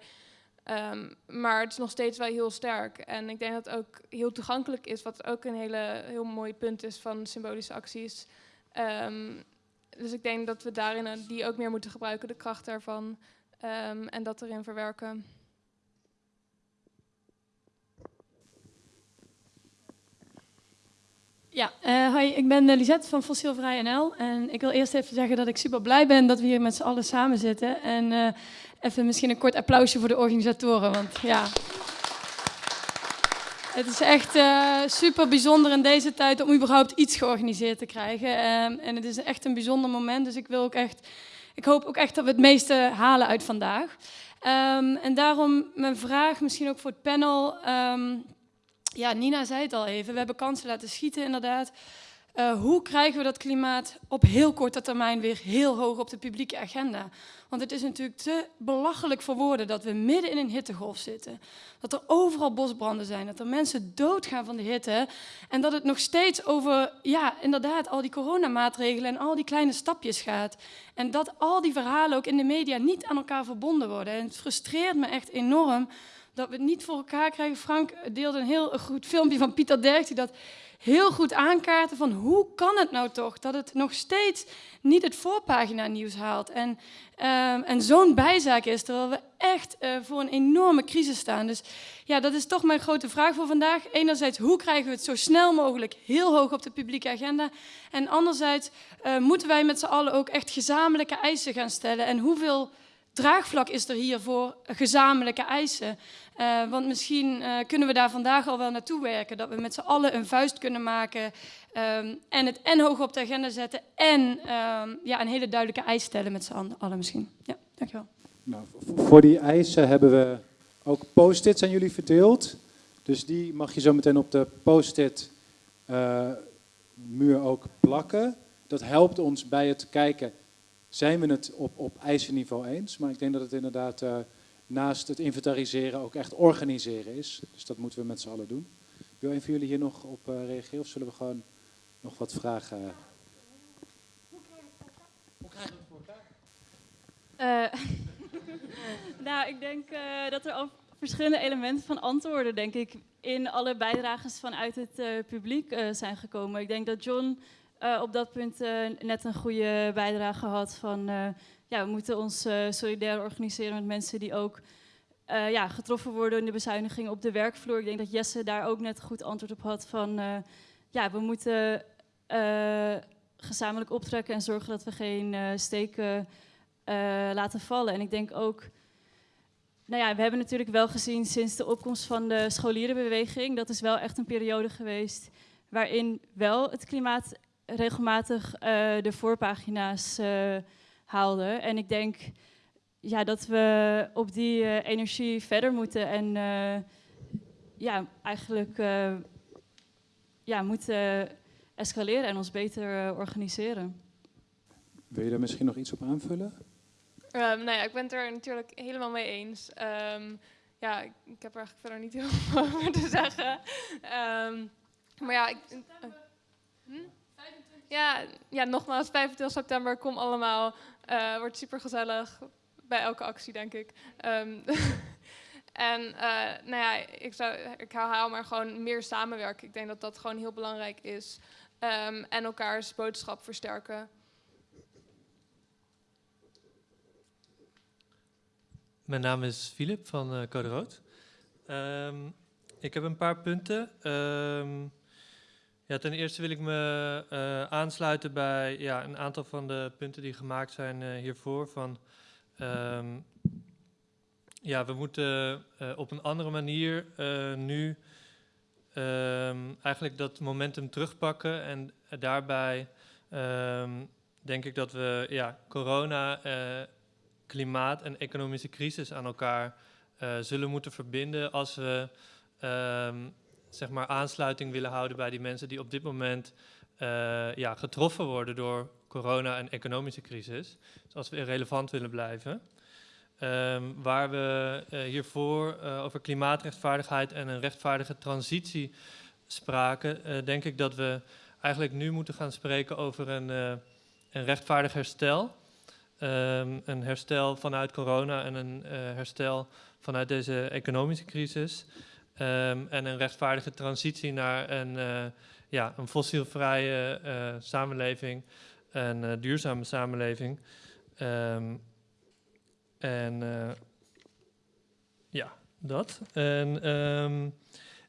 Ehm, maar het is nog steeds wel heel sterk. En ik denk dat het ook heel toegankelijk is, wat ook een hele, heel mooi punt is van symbolische acties. Ehm, dus ik denk dat we daarin eh, die ook meer moeten gebruiken, de kracht daarvan. ehm, en dat erin verwerken. Ja, uh, hoi, ik ben uh, Lisette van Fossielvrij NL. En ik wil eerst even zeggen dat ik super blij ben dat we hier met z'n allen samen zitten. En uh, even misschien een kort applausje voor de organisatoren, want ja... Het is echt super bijzonder in deze tijd om überhaupt iets georganiseerd te krijgen. Um, en het is echt een bijzonder moment, dus ik wil ook echt... Ik hoop ook echt dat we het meeste halen uit vandaag. Um, en daarom mijn vraag, misschien ook voor het panel... Um, ja, Nina zei het al even, we hebben kansen laten schieten inderdaad. Uh, hoe krijgen we dat klimaat op heel korte termijn weer heel hoog op de publieke agenda? Want het is natuurlijk te belachelijk voor woorden dat we midden in een hittegolf zitten. Dat er overal bosbranden zijn, dat er mensen doodgaan van de hitte. En dat het nog steeds over, ja, inderdaad, al die coronamaatregelen en al die kleine stapjes gaat. En dat al die verhalen ook in de media niet aan elkaar verbonden worden. En het frustreert me echt enorm dat we het niet voor elkaar krijgen. Frank deelde een heel goed filmpje van Pieter Derks die dat heel goed aankaarten van hoe kan het nou toch dat het nog steeds niet het voorpagina nieuws haalt en, um, en zo'n bijzaak is, terwijl we echt uh, voor een enorme crisis staan. Dus ja, dat is toch mijn grote vraag voor vandaag. Enerzijds, hoe krijgen we het zo snel mogelijk heel hoog op de publieke agenda? En anderzijds, uh, moeten wij met z'n allen ook echt gezamenlijke eisen gaan stellen? En hoeveel draagvlak is er hier voor gezamenlijke eisen? Uh, want misschien uh, kunnen we daar vandaag al wel naartoe werken. Dat we met z'n allen een vuist kunnen maken. Um, en het en hoog op de agenda zetten. En um, ja, een hele duidelijke eis stellen met z'n allen misschien. Ja, dankjewel. Nou, voor die eisen hebben we ook post-its aan jullie verdeeld. Dus die mag je zo meteen op de post-it uh, muur ook plakken. Dat helpt ons bij het kijken, zijn we het op, op eisenniveau eens? Maar ik denk dat het inderdaad naast het inventariseren ook echt organiseren is. Dus dat moeten we met z'n allen doen. Wil een van jullie hier nog op uh, reageren of zullen we gewoon nog wat vragen? Hoe krijgen we het voor elkaar? Nou, ik denk dat er al verschillende elementen van antwoorden, denk ik, in alle bijdrages vanuit het publiek zijn gekomen. Ik denk dat John op dat punt net een goede bijdrage had van ja, we moeten ons solidair organiseren met mensen die ook ja, getroffen worden in de bezuinigingen op de werkvloer. Ik denk dat Jesse daar ook net goed antwoord op had van ja, we moeten gezamenlijk optrekken en zorgen dat we geen steken laten vallen. En ik denk ook, nou ja, we hebben natuurlijk wel gezien sinds de opkomst van de scholierenbeweging, dat is wel echt een periode geweest waarin wel het klimaat regelmatig de voorpagina's haalde. En ik denk ja, dat we op die uh, energie verder moeten en uh, ja, eigenlijk uh, ja, moeten escaleren en ons beter organiseren. Wil je daar misschien nog iets op aanvullen? Um, nou ja, ik ben het er natuurlijk helemaal mee eens. Um, ja, ik, ik, heb er eigenlijk verder niet heel veel over te zeggen. Um, maar ja, ik, hm? Ja, ja, nogmaals, 25 september, kom allemaal. Uh, wordt super gezellig. Bij elke actie, denk ik. Um, en uh, nou ja, ik, zou, ik herhaal maar gewoon meer samenwerken. Ik denk dat dat gewoon heel belangrijk is. Um, en elkaars boodschap versterken. Mijn naam is Filip van uh, Code Rood. Um, ik heb een paar punten. Um, ja, ten eerste wil ik me uh, aansluiten bij ja, een aantal van de punten die gemaakt zijn uh, hiervoor. Van, um, ja, we moeten uh, op een andere manier nu um, eigenlijk dat momentum terugpakken. En daarbij um, denk ik dat we ja, corona, klimaat en economische crisis aan elkaar zullen moeten verbinden als we zeg maar, aansluiting willen houden bij die mensen die op dit moment uh, ja, getroffen worden door corona en economische crisis. Dus als we relevant willen blijven. Um, waar we uh, hiervoor uh, over klimaatrechtvaardigheid en een rechtvaardige transitie spraken, denk ik dat we eigenlijk nu moeten gaan spreken over een, een rechtvaardig herstel. Um, een herstel vanuit corona en een herstel vanuit deze economische crisis. Um, en een rechtvaardige transitie naar een, uh, ja, een fossielvrije uh, samenleving, een uh, duurzame samenleving. Um, en ja, dat. En um,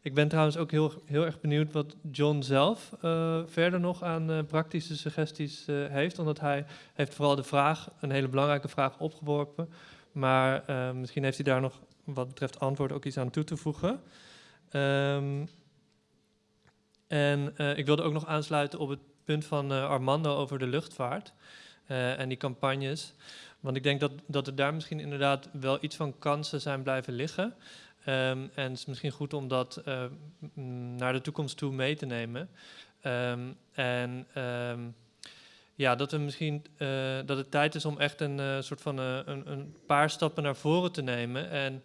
Ik ben trouwens ook heel, heel erg benieuwd wat John zelf eh, verder nog aan eh, praktische suggesties eh, heeft. Omdat hij heeft vooral de vraag, een hele belangrijke vraag, opgeworpen. Maar eh, misschien heeft hij daar nog wat betreft antwoord ook iets aan toe te voegen. Ehm, en eh, ik wilde ook nog aansluiten op het punt van eh, Armando over de luchtvaart eh, en die campagnes. Want ik denk dat, dat er daar misschien inderdaad wel iets van kansen zijn blijven liggen. Ehm, en het is misschien goed om dat naar de toekomst toe mee te nemen. Ehm, en ja, dat, we misschien, eh, dat het tijd is om echt een eh, soort van eh, een, een paar stappen naar voren te nemen. En,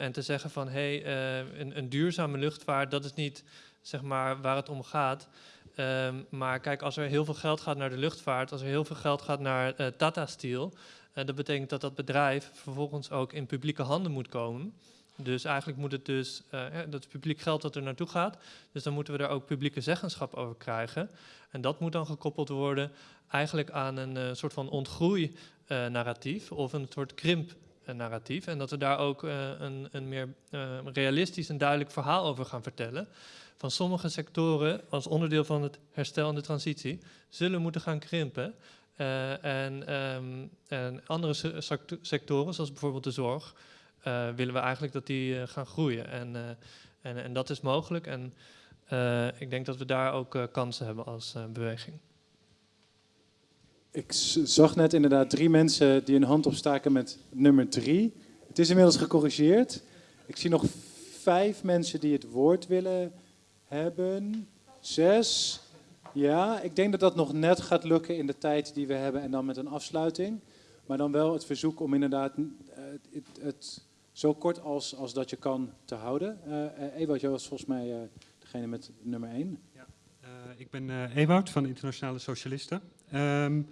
en te zeggen van hé, hey, een, een duurzame luchtvaart, dat is niet zeg maar, waar het om gaat. Ehm, maar kijk, als er heel veel geld gaat naar de luchtvaart, als er heel veel geld gaat naar Tata Steel, dat betekent dat dat bedrijf vervolgens ook in publieke handen moet komen. Dus eigenlijk moet het dus, eh, dat publiek geld dat er naartoe gaat. Dus dan moeten we daar ook publieke zeggenschap over krijgen. En dat moet dan gekoppeld worden eigenlijk aan een eh, soort van ontgroei-narratief of een soort krimp-narratief. En dat we daar ook eh, een, een meer eh, realistisch en duidelijk verhaal over gaan vertellen. Van sommige sectoren, als onderdeel van het herstel en de transitie, zullen moeten gaan krimpen. Eh, en, ehm, en andere se- secto- sectoren, zoals bijvoorbeeld de zorg, eh, willen we eigenlijk dat die eh, gaan groeien. En, eh, en, en dat is mogelijk. En eh, ik denk dat we daar ook eh, kansen hebben als eh, beweging. Ik zag net inderdaad drie mensen die een hand opstaken met nummer drie. Het is inmiddels gecorrigeerd. Ik zie nog vijf mensen die het woord willen hebben. Zes. Ja, ik denk dat dat nog net gaat lukken in de tijd die we hebben en dan met een afsluiting. Maar dan wel het verzoek om inderdaad eh, het, het zo kort als, als dat je kan te houden. Eh, eh, uh, Ewout, jij was volgens mij eh, degene met nummer 1 ik ben eh Ewout van Internationale Socialisten. Ehm,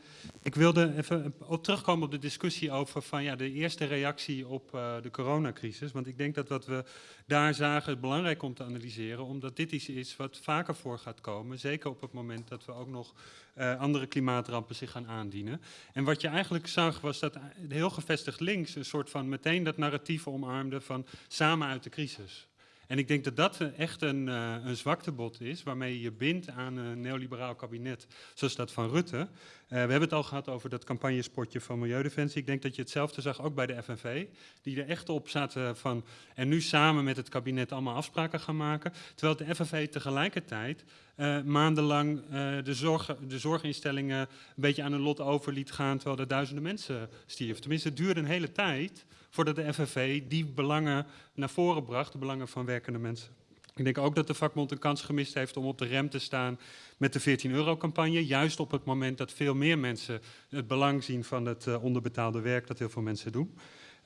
ik wilde even op terugkomen op de discussie over van, ja, de eerste reactie op eh, de coronacrisis. Want ik denk dat wat we daar zagen belangrijk om te analyseren, omdat dit iets is wat vaker voor gaat komen. Zeker op het moment dat we ook nog eh, andere klimaatrampen zich gaan aandienen. En wat je eigenlijk zag was dat heel gevestigd links een soort van meteen dat narratief omarmde van samen uit de crisis. En ik denk dat dat echt een, eh, een zwaktebod is, waarmee je bindt aan een neoliberaal kabinet, zoals dat van Rutte. Eh, we hebben het al gehad over dat campagnespotje van Milieudefensie. Ik denk dat je hetzelfde zag ook bij de FNV, die er echt op zaten van, en nu samen met het kabinet allemaal afspraken gaan maken. Terwijl de FNV tegelijkertijd eh, maandenlang de, zorg, de zorginstellingen een beetje aan hun lot over liet gaan, terwijl er duizenden mensen stierven. Tenminste, het duurde een hele tijd voordat de FNV die belangen naar voren bracht, de belangen van werkende mensen. Ik denk ook dat de vakbond een kans gemist heeft om op de rem te staan met de 14-euro-campagne. Juist op het moment dat veel meer mensen het belang zien van het eh, onderbetaalde werk dat heel veel mensen doen.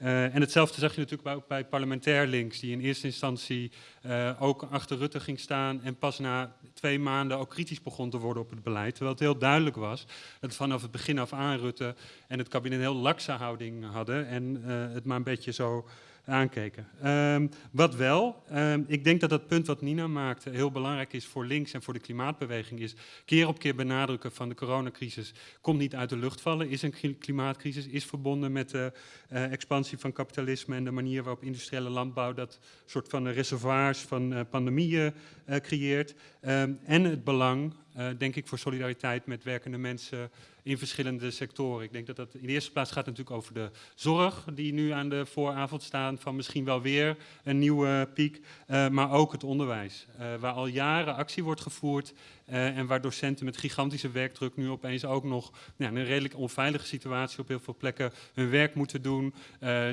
Uh, en hetzelfde zag je natuurlijk bij, ook bij parlementair links, die in eerste instantie uh, ook achter Rutte ging staan en pas na twee maanden ook kritisch begon te worden op het beleid. Terwijl het heel duidelijk was dat vanaf het begin af aan Rutte en het kabinet een heel lakse houding hadden en uh, het maar een beetje zo aankeken. Um, wat wel, um, ik denk dat dat punt wat Nina maakte heel belangrijk is voor links en voor de klimaatbeweging is keer op keer benadrukken van de coronacrisis komt niet uit de lucht vallen, is een klimaatcrisis, is verbonden met de uh, expansie van kapitalisme en de manier waarop industriële landbouw dat soort van reservoirs van uh, pandemieën uh, creëert. Um, en het belang, uh, denk ik, voor solidariteit met werkende mensen in verschillende sectoren. Ik denk dat dat in de eerste plaats gaat natuurlijk over de zorg, die nu aan de vooravond staan van misschien wel weer een nieuwe piek, uh, maar ook het onderwijs, uh, waar al jaren actie wordt gevoerd en waar docenten met gigantische werkdruk nu opeens ook nog ja, in een redelijk onveilige situatie op heel veel plekken hun werk moeten doen,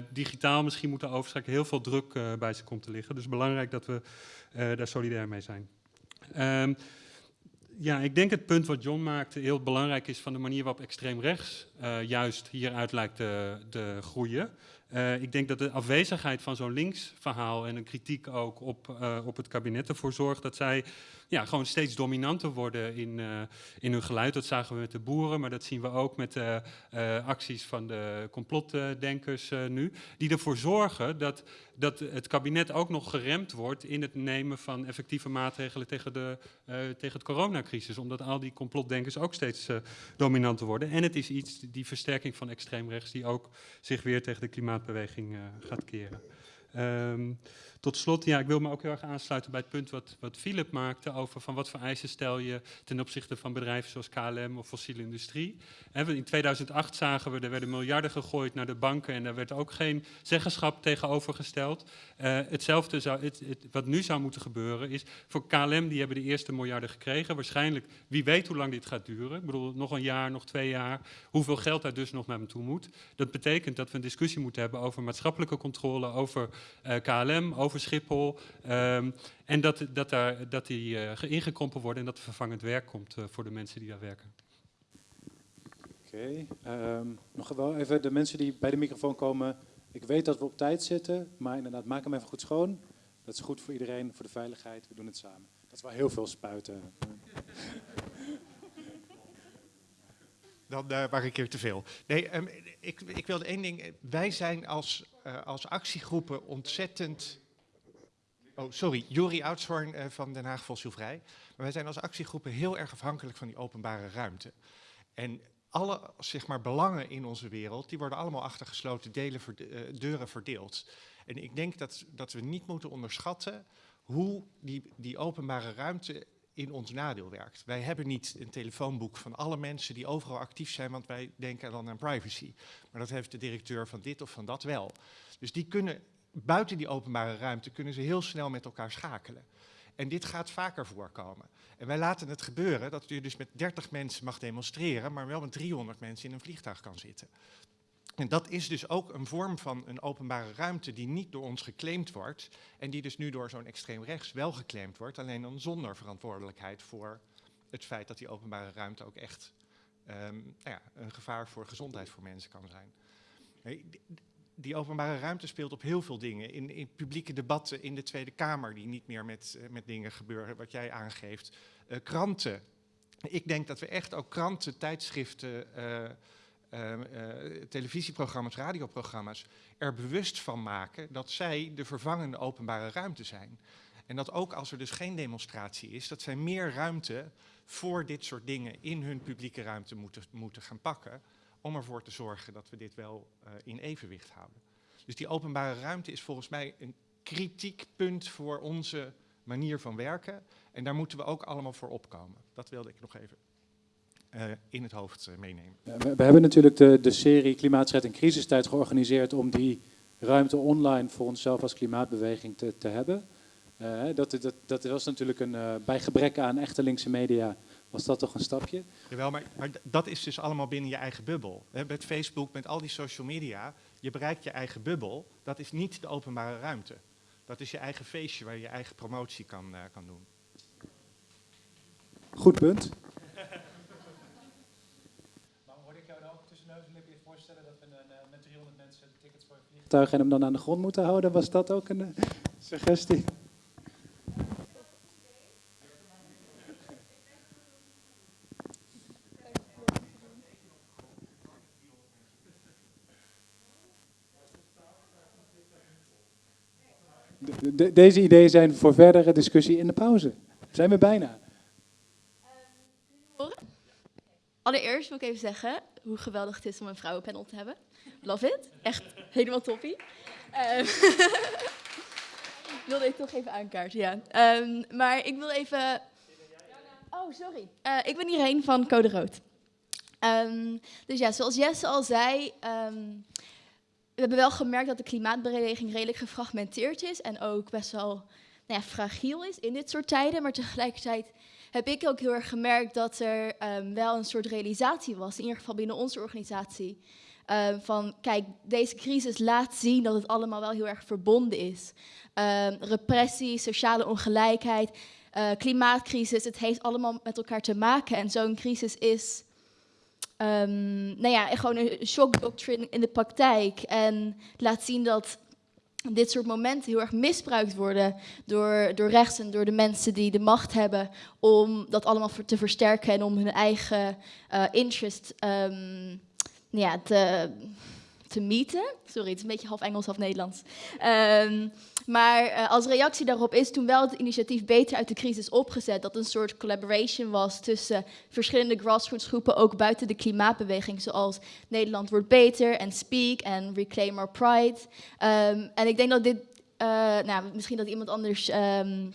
digitaal misschien moeten overschakelen, heel veel druk bij ze komt te liggen. Dus belangrijk dat we daar solidair mee zijn. Um, ja, ik denk het punt wat John maakte heel belangrijk is van de manier waarop extreem rechts uh, juist hieruit lijkt te, groeien. Uh, ik denk dat de afwezigheid van zo'n links verhaal en een kritiek ook op, uh, op het kabinet ervoor zorgt dat zij ja, gewoon steeds dominanter worden in, in hun geluid. Dat zagen we met de boeren, maar dat zien we ook met de acties van de complotdenkers nu. Die ervoor zorgen dat, dat het kabinet ook nog geremd wordt in het nemen van effectieve maatregelen tegen, de, tegen het coronacrisis. Omdat al die complotdenkers ook steeds dominanter worden. En het is iets, die versterking van extreem rechts, die ook zich weer tegen de klimaatbeweging gaat keren. Ehm, tot slot, ja, ik wil me ook heel erg aansluiten bij het punt wat, wat Philip maakte over van wat voor eisen stel je ten opzichte van bedrijven zoals KLM of fossiele industrie. in 2008 zagen we, er werden miljarden gegooid naar de banken en daar werd ook geen zeggenschap tegenover gesteld. Uh, hetzelfde zou, het, het, wat nu zou moeten gebeuren is, voor KLM die hebben de eerste miljarden gekregen. Waarschijnlijk, wie weet hoe lang dit gaat duren. Ik bedoel, nog een jaar, nog twee jaar. Hoeveel geld daar dus nog naar toe moet. Dat betekent dat we een discussie moeten hebben over maatschappelijke controle, over KLM, over Schiphol. Um, en dat, dat, daar, dat die uh, ingekrompen worden en dat er vervangend werk komt uh, voor de mensen die daar werken. Oké, um, nog wel even de mensen die bij de microfoon komen. Ik weet dat we op tijd zitten, maar inderdaad, maak hem even goed schoon. Dat is goed voor iedereen, voor de veiligheid. We doen het samen. Dat is wel heel veel spuiten. Dan uh, waren ik keer te veel. Nee, um, ik, ik wilde één ding. Wij zijn als, uh, als actiegroepen ontzettend Oh, sorry, Jori Oudshoorn uh, van Den Haag Fossielvrij. Maar wij zijn als actiegroepen heel erg afhankelijk van die openbare ruimte. En alle zeg maar, belangen in onze wereld, die worden allemaal achter gesloten delen deuren verdeeld. En ik denk dat, dat we niet moeten onderschatten hoe die, die openbare ruimte in ons nadeel werkt. Wij hebben niet een telefoonboek van alle mensen die overal actief zijn, want wij denken dan aan privacy. Maar dat heeft de directeur van dit of van dat wel. Dus die kunnen buiten die openbare ruimte kunnen ze heel snel met elkaar schakelen. En dit gaat vaker voorkomen. En wij laten het gebeuren dat je dus met 30 mensen mag demonstreren, maar wel met 300 mensen in een vliegtuig kan zitten. En dat is dus ook een vorm van een openbare ruimte die niet door ons geclaimd wordt. En die dus nu door zo'n extreem rechts wel geclaimd wordt, alleen dan zonder verantwoordelijkheid voor het feit dat die openbare ruimte ook echt um, nou ja, een gevaar voor gezondheid voor mensen kan zijn die openbare ruimte speelt op heel veel dingen. In, in, publieke debatten in de Tweede Kamer, die niet meer met, uh, met dingen gebeuren, wat jij aangeeft. Uh, kranten. Ik denk dat we echt ook kranten, tijdschriften, uh, televisieprogramma's, radioprogramma's er bewust van maken dat zij de vervangende openbare ruimte zijn. En dat ook als er dus geen demonstratie is, dat zij meer ruimte voor dit soort dingen in hun publieke ruimte moeten, moeten gaan pakken om ervoor te zorgen dat we dit wel uh, in evenwicht houden. Dus die openbare ruimte is volgens mij een kritiek punt voor onze manier van werken. En daar moeten we ook allemaal voor opkomen. Dat wilde ik nog even in het hoofd uh, meenemen. We, hebben natuurlijk de, de serie Klimaatstrijd en crisistijd georganiseerd om die ruimte online voor onszelf als klimaatbeweging te, te hebben. dat, dat, dat was natuurlijk een, bij gebrek aan echte linkse media was dat toch een stapje? Jawel, maar, maar dat is dus allemaal binnen je eigen bubbel. He, met Facebook, met al die social media, je bereikt je eigen bubbel. Dat is niet de openbare ruimte. Dat is je eigen feestje waar je je eigen promotie kan, uh, kan doen. Goed punt. maar hoorde ik jou nou ook tussen neus en lippen voorstellen dat we een, uh, met 300 mensen tickets voor een vliegtuig en hem dan aan de grond moeten houden? Was dat ook een uh, suggestie? de, deze ideeën zijn voor verdere discussie in de pauze. Zijn we bijna. Allereerst wil ik even zeggen hoe geweldig het is om een vrouwenpanel te hebben. Love it. Echt helemaal toppie. Um, wilde ik toch even aankaarten, ja. Um, maar ik wil even... Oh, sorry. Uh, ik ben Irene van Code Rood. Um, dus ja, zoals Jesse al zei, we hebben wel gemerkt dat de klimaatbeweging redelijk gefragmenteerd is en ook best wel nou ja, fragiel is in dit soort tijden. Maar tegelijkertijd heb ik ook heel erg gemerkt dat er um, wel een soort realisatie was, in ieder geval binnen onze organisatie. Um, van kijk, deze crisis laat zien dat het allemaal wel heel erg verbonden is. Um, repressie, sociale ongelijkheid, uh, klimaatcrisis, het heeft allemaal met elkaar te maken. En zo'n crisis is um, nou ja, gewoon een shock doctrine in de praktijk. En laat zien dat dit soort momenten heel erg misbruikt worden door, door rechts en door de mensen die de macht hebben om dat allemaal te versterken en om hun eigen uh, interest um, ja, te, te meten. Sorry, het is een beetje half Engels, half Nederlands. Um, maar uh, als reactie daarop is toen wel het initiatief Beter uit de crisis opgezet. Dat een soort collaboration was tussen verschillende grassroots groepen, ook buiten de klimaatbeweging. Zoals Nederland wordt beter en Speak en Reclaim Our Pride. Um, en ik denk dat dit eh, nou, misschien dat iemand anders ehm,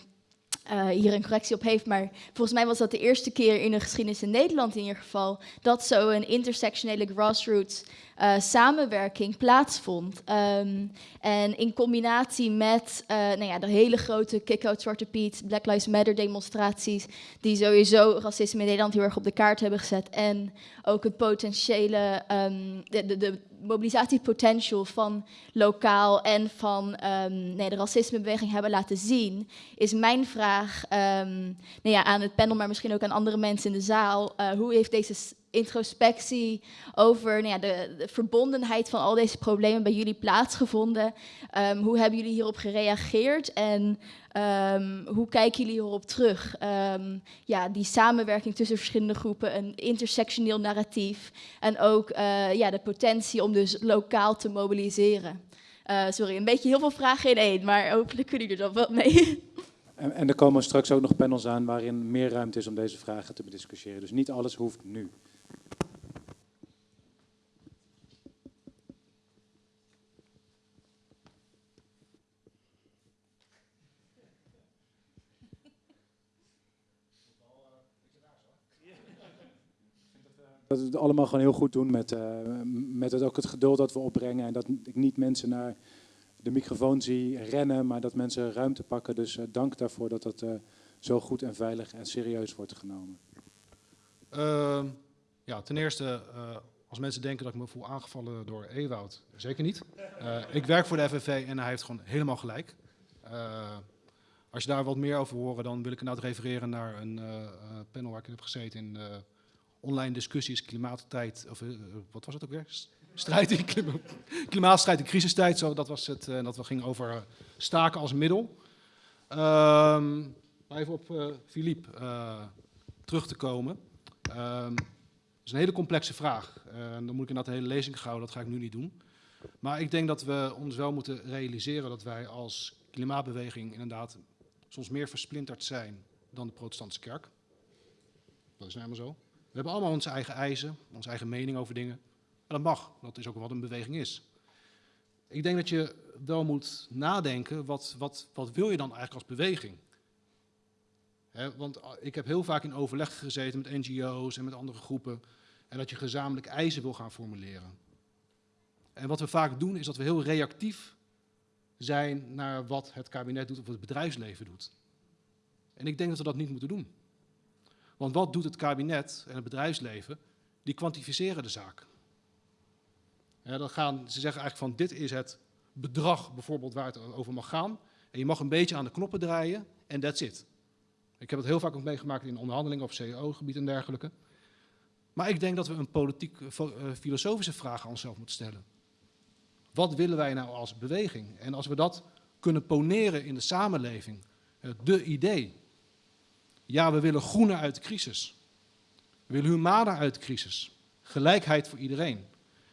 eh, hier een correctie op heeft, maar volgens mij was dat de eerste keer in de geschiedenis in Nederland in ieder geval, dat zo'n intersectionele grassroots eh, samenwerking plaatsvond. Ehm, en in combinatie met eh, nou ja, de hele grote kick-out Zwarte Piet, Black Lives Matter demonstraties, die sowieso racisme in Nederland heel erg op de kaart hebben gezet. En ook het potentiële, de, de, de mobilisatiepotential van lokaal en van um, nee, de racismebeweging hebben laten zien, is mijn vraag um, nou ja, aan het panel, maar misschien ook aan andere mensen in de zaal. Uh, hoe heeft deze introspectie over nou ja, de, de, verbondenheid van al deze problemen bij jullie plaatsgevonden? Um, hoe hebben jullie hierop gereageerd en um, hoe kijken jullie hierop terug? Um, ja, die samenwerking tussen verschillende groepen, een intersectioneel narratief en ook uh, ja, de potentie om dus lokaal te mobiliseren. Uh, sorry, een beetje heel veel vragen in één, maar hopelijk kunnen jullie er dan wat mee. En, en er komen straks ook nog panels aan waarin meer ruimte is om deze vragen te bediscussiëren. Dus niet alles hoeft nu. Dat we het allemaal gewoon heel goed doen met, uh, met het, ook het geduld dat we opbrengen. En dat ik niet mensen naar de microfoon zie rennen, maar dat mensen ruimte pakken. Dus uh, dank daarvoor dat dat uh, zo goed en veilig en serieus wordt genomen. Ja, ten eerste, als mensen denken dat ik me voel aangevallen door Ewoud, zeker niet. ik werk voor de FNV en hij heeft gewoon helemaal gelijk. als je daar wat meer over horen, dan wil ik inderdaad refereren naar een panel waar ik heb gezeten in online discussies, klimaattijd, of wat was het ook weer? Strijd in klima klimaatstrijd in crisistijd, zo, dat was het. En dat we gingen over staken als middel. Um, even op Philippe terug te komen. Um, is een hele complexe vraag. dan moet ik inderdaad de hele lezing houden, dat ga ik nu niet doen. Maar ik denk dat we ons wel moeten realiseren dat wij als klimaatbeweging inderdaad soms meer versplinterd zijn dan de protestantse kerk. Dat is nou helemaal zo. We hebben allemaal onze eigen eisen, onze eigen mening over dingen. En dat mag, dat is ook wat een beweging is. Ik denk dat je wel moet nadenken, wat, wat, wat wil je dan eigenlijk als beweging? Want ik heb heel vaak in overleg gezeten met NGO's en met andere groepen. En dat je gezamenlijk eisen wil gaan formuleren. En wat we vaak doen, is dat we heel reactief zijn naar wat het kabinet doet of het bedrijfsleven doet. En ik denk dat we dat niet moeten doen. Want wat doet het kabinet en het bedrijfsleven? Die kwantificeren de zaak. Dan gaan, ze zeggen eigenlijk van dit is het bedrag bijvoorbeeld waar het over mag gaan. En je mag een beetje aan de knoppen draaien en that's it. Ik heb het heel vaak ook meegemaakt in onderhandelingen op CEO-gebied en dergelijke. Maar ik denk dat we een politiek, filosofische vraag aan onszelf moeten stellen. Wat willen wij nou als beweging? En als we dat kunnen poneren in de samenleving, de idee, ja, we willen groener uit de crisis. We willen humaner uit de crisis. Gelijkheid voor iedereen.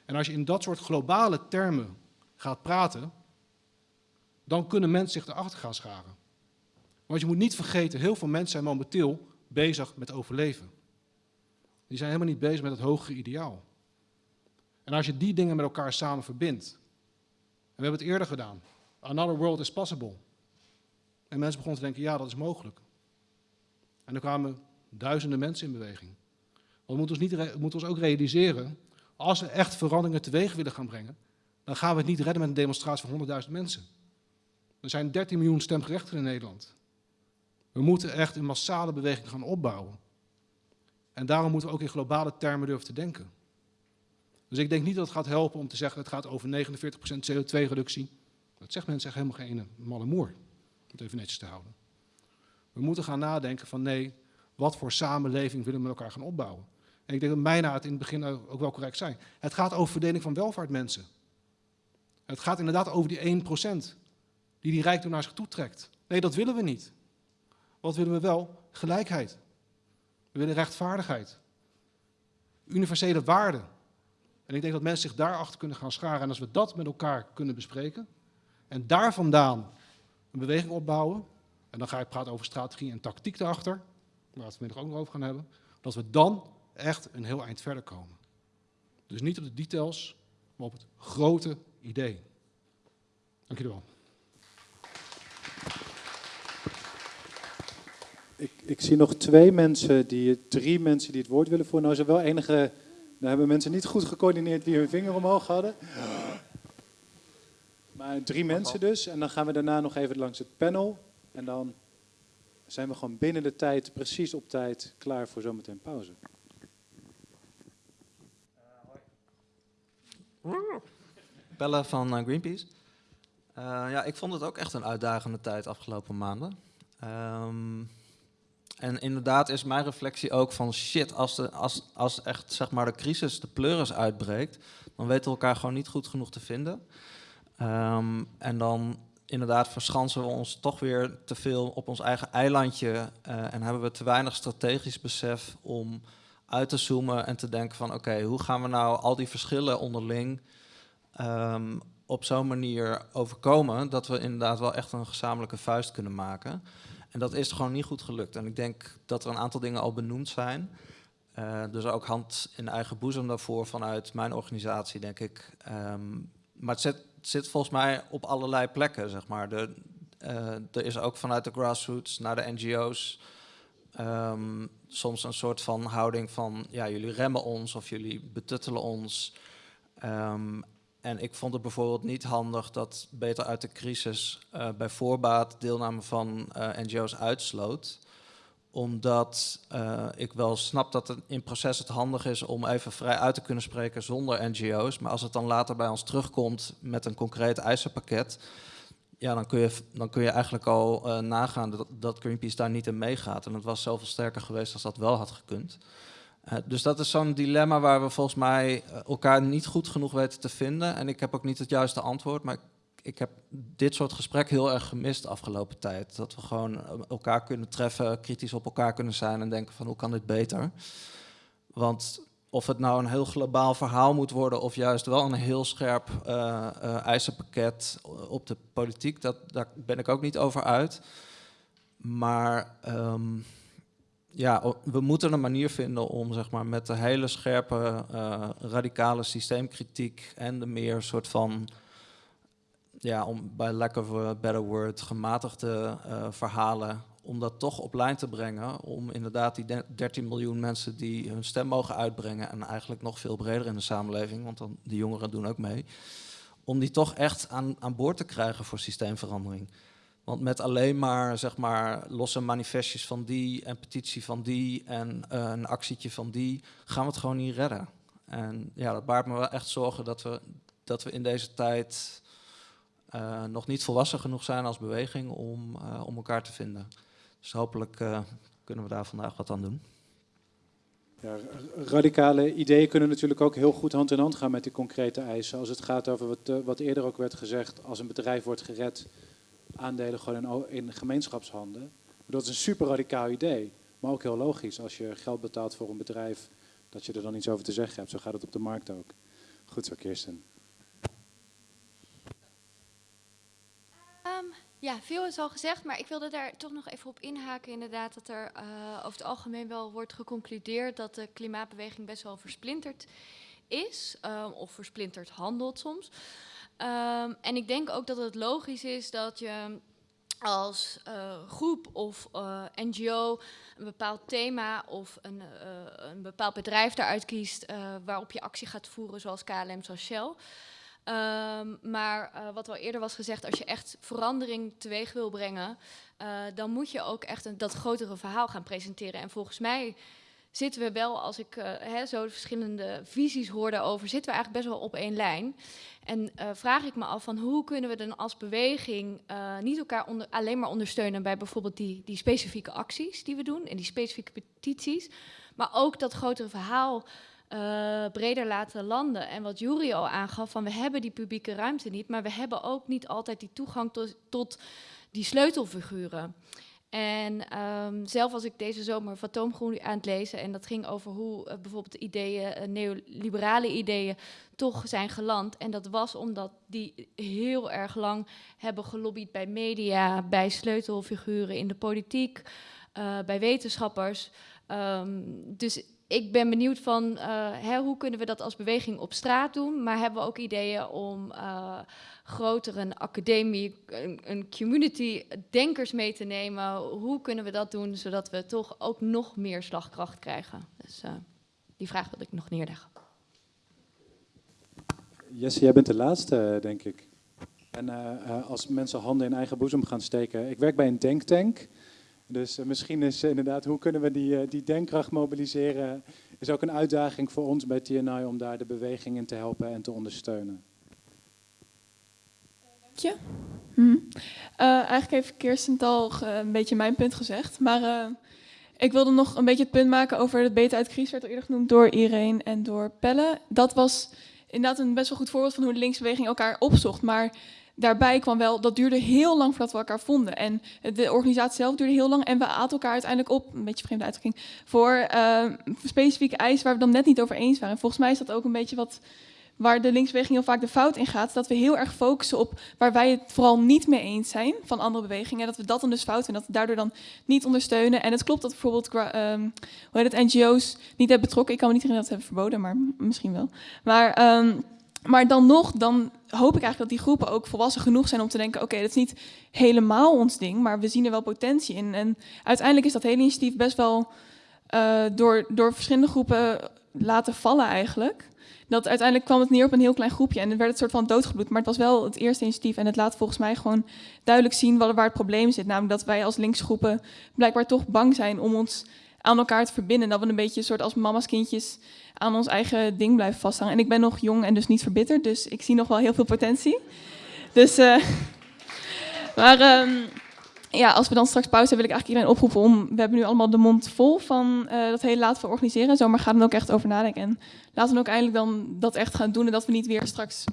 En als je in dat soort globale termen gaat praten, dan kunnen mensen zich erachter gaan scharen. Want je moet niet vergeten, heel veel mensen zijn momenteel bezig met overleven. Die zijn helemaal niet bezig met het hogere ideaal. En als je die dingen met elkaar samen verbindt, en we hebben het eerder gedaan, another world is possible. En mensen begonnen te denken, ja, dat is mogelijk. En er kwamen duizenden mensen in beweging. Want we moeten ons, niet, moeten ons ook realiseren, als we echt veranderingen teweeg willen gaan brengen, dan gaan we het niet redden met een demonstratie van 100.000 mensen. Er zijn 13 miljoen stemgerechtigden in Nederland. We moeten echt een massale beweging gaan opbouwen. En daarom moeten we ook in globale termen durven te denken. Dus ik denk niet dat het gaat helpen om te zeggen, het gaat over 49% CO2-reductie. Dat zegt mensen echt helemaal geen malle moer, om het even netjes te houden. We moeten gaan nadenken van nee, wat voor samenleving willen we met elkaar gaan opbouwen? En ik denk dat mijna het in het begin ook wel correct zijn. Het gaat over verdeling van welvaart mensen. Het gaat inderdaad over die 1% die die rijkdom naar zich toe trekt. Nee, dat willen we niet. Wat willen we wel? Gelijkheid. We willen rechtvaardigheid. Universele waarden. En ik denk dat mensen zich daarachter kunnen gaan scharen. En als we dat met elkaar kunnen bespreken en daar vandaan een beweging opbouwen, en dan ga ik praten over strategie en tactiek erachter, waar we het vanmiddag ook nog over gaan hebben, dat we dan echt een heel eind verder komen. Dus niet op de details, maar op het grote idee. Dank jullie wel. Ik, ik zie nog twee mensen, die, drie mensen die het woord willen voeren. Nou wel enige, daar hebben mensen niet goed gecoördineerd wie hun vinger omhoog hadden. Maar drie mensen dus. En dan gaan we daarna nog even langs het panel. En dan zijn we gewoon binnen de tijd, precies op tijd, klaar voor zometeen pauze. Bellen van eh, Greenpeace. Eh, ja, ik vond het ook echt een uitdagende tijd afgelopen maanden. Ehm, en inderdaad is mijn reflectie ook van shit, als, de, als, als echt zeg maar de crisis, de pleuris uitbreekt, dan weten we elkaar gewoon niet goed genoeg te vinden. Ehm, en dan inderdaad verschansen we ons toch weer te veel op ons eigen eilandje eh, en hebben we te weinig strategisch besef om uit te zoomen en te denken van oké, hoe gaan we nou al die verschillen onderling ehm, op zo'n manier overkomen dat we inderdaad wel echt een gezamenlijke vuist kunnen maken. En dat is gewoon niet goed gelukt. En ik denk dat er een aantal dingen al benoemd zijn. Uh, dus ook hand in eigen boezem daarvoor vanuit mijn organisatie, denk ik. Um, maar het zit, zit, volgens mij op allerlei plekken, zeg maar. De, uh, er is ook vanuit de grassroots naar de NGO's um, soms een soort van houding van... ja, jullie remmen ons of jullie betuttelen ons. Um, en ik vond het bijvoorbeeld niet handig dat Beter uit de Crisis uh, bij voorbaat deelname van uh, NGO's uitsloot. Omdat uh, ik wel snap dat het in proces het handig is om even vrij uit te kunnen spreken zonder NGO's. Maar als het dan later bij ons terugkomt met een concreet eisenpakket, ja, dan kun je, dan kun je eigenlijk al nagaan dat, dat Greenpeace daar niet in meegaat. En het was zoveel sterker geweest als dat wel had gekund. Uh, dus dat is zo'n dilemma waar we volgens mij elkaar niet goed genoeg weten te vinden. En ik heb ook niet het juiste antwoord, maar ik, heb dit soort gesprek heel erg gemist de afgelopen tijd. Dat we gewoon elkaar kunnen treffen, kritisch op elkaar kunnen zijn en denken van hoe kan dit beter. Want of het nou een heel globaal verhaal moet worden of juist wel een heel scherp uh, eisenpakket op de politiek, dat, daar ben ik ook niet over uit. Maar... Um, ja, we moeten een manier vinden om zeg maar, met de hele scherpe, uh, radicale systeemkritiek en de meer soort van, ja, om bij lack of a better word, gematigde uh, verhalen, om dat toch op lijn te brengen. Om inderdaad die 13 miljoen mensen die hun stem mogen uitbrengen en eigenlijk nog veel breder in de samenleving, want dan, de jongeren doen ook mee, om die toch echt aan, aan boord te krijgen voor systeemverandering. Want met alleen maar, zeg maar losse manifestjes van die en petitie van die en uh, een actietje van die, gaan we het gewoon niet redden. En ja, dat baart me wel echt zorgen dat we, dat we in deze tijd uh, nog niet volwassen genoeg zijn als beweging om, uh, om elkaar te vinden. Dus hopelijk kunnen we daar vandaag wat aan doen. Ja, radicale ideeën kunnen natuurlijk ook heel goed hand in hand gaan met die concrete eisen. Als het gaat over wat, wat eerder ook werd gezegd, als een bedrijf wordt gered, aandelen gewoon in, gemeenschapshanden. Dat is een super radicaal idee, maar ook heel logisch. Als je geld betaalt voor een bedrijf, dat je er dan iets over te zeggen hebt. Zo gaat het op de markt ook. Goed zo, Kirsten. Um, ja, veel is al gezegd, maar ik wilde daar toch nog even op inhaken. Inderdaad, dat er uh, over het algemeen wel wordt geconcludeerd dat de klimaatbeweging best wel versplinterd is, um, of versplinterd handelt soms. Um, en ik denk ook dat het logisch is dat je als uh, groep of uh, NGO een bepaald thema of een, uh, een bepaald bedrijf daaruit kiest waarop je actie gaat voeren, zoals KLM, zoals Shell. Um, maar wat al eerder was gezegd, als je echt verandering teweeg wil brengen, dan moet je ook echt een, dat grotere verhaal gaan presenteren. En volgens mij zitten we wel, als ik uh, hè, zo de verschillende visies hoorde over, zitten we eigenlijk best wel op één lijn. En uh, vraag ik me af van hoe kunnen we dan als beweging uh, niet elkaar alleen maar ondersteunen bij bijvoorbeeld die, die specifieke acties die we doen en die specifieke petities, maar ook dat grotere verhaal breder laten landen. En wat Juri al aangaf, van we hebben die publieke ruimte niet, maar we hebben ook niet altijd die toegang tot, tot die sleutelfiguren. En um, zelf was ik deze zomer Fatoomgroen aan het lezen. En dat ging over hoe uh, bijvoorbeeld ideeën, uh, neoliberale ideeën, toch zijn geland. En dat was omdat die heel erg lang hebben gelobbyd bij media, bij sleutelfiguren in de politiek, uh, bij wetenschappers. Um, dus ik ben benieuwd van eh, hoe kunnen we dat als beweging op straat doen, maar hebben we ook ideeën om uh, groter een academie, een, community denkers mee te nemen. Hoe kunnen we dat doen zodat we toch ook nog meer slagkracht krijgen? Dus uh, die vraag wil ik nog neerleggen. Jesse, jij bent de laatste, denk ik. En als mensen handen in eigen boezem gaan steken. Ik werk bij een denktank. Dus uh, misschien is uh, inderdaad, hoe kunnen we die, uh, die denkkracht mobiliseren, is ook een uitdaging voor ons bij TNI om daar de beweging in te helpen en te ondersteunen. Dank je. Hm. eigenlijk heeft Kirsten al een beetje mijn punt gezegd, maar ik wilde nog een beetje het punt maken over het beter uit crisis, werd al eerder genoemd door Irene en door Pelle. Dat was inderdaad een best wel goed voorbeeld van hoe de linksbeweging elkaar opzocht, maar daarbij kwam wel, dat duurde heel lang voordat we elkaar vonden. En de organisatie zelf duurde heel lang en we aten elkaar uiteindelijk op, een beetje vreemde uitdrukking, voor uh, specifieke eisen waar we dan net niet over eens waren. En volgens mij is dat ook een beetje wat waar de linksbeweging heel vaak de fout in gaat, dat we heel erg focussen op waar wij het vooral niet mee eens zijn van andere bewegingen. En dat we dat dan dus fout vinden, dat we daardoor dan niet ondersteunen. En het klopt dat bijvoorbeeld um, hoe heet het, NGO's niet hebben betrokken. Ik kan me niet herinneren dat ze hebben verboden, maar misschien wel. Maar um, maar dan nog, dan hoop ik eigenlijk dat die groepen ook volwassen genoeg zijn om te denken: oké, dat is niet helemaal ons ding, maar we zien er wel potentie in. En uiteindelijk is dat hele initiatief best wel uh, door, door verschillende groepen laten vallen eigenlijk. Dat uiteindelijk kwam het neer op een heel klein groepje en er werd het soort van doodgebloed. Maar het was wel het eerste initiatief en het laat volgens mij gewoon duidelijk zien waar, het probleem zit. Namelijk dat wij als linksgroepen blijkbaar toch bang zijn om ons aan elkaar te verbinden. Dat we een beetje een soort als mama's kindjes aan ons eigen ding blijven vasthangen. En ik ben nog jong en dus niet verbitterd, dus ik zie nog wel heel veel potentie. Dus, uh, maar um, ja, als we dan straks pauze hebben, wil ik eigenlijk iedereen oproepen om... We hebben nu allemaal de mond vol van uh, dat hele laten we organiseren. Zo, maar ga dan ook echt over nadenken. En laten we ook eindelijk dan dat echt gaan doen. En dat we niet weer straks,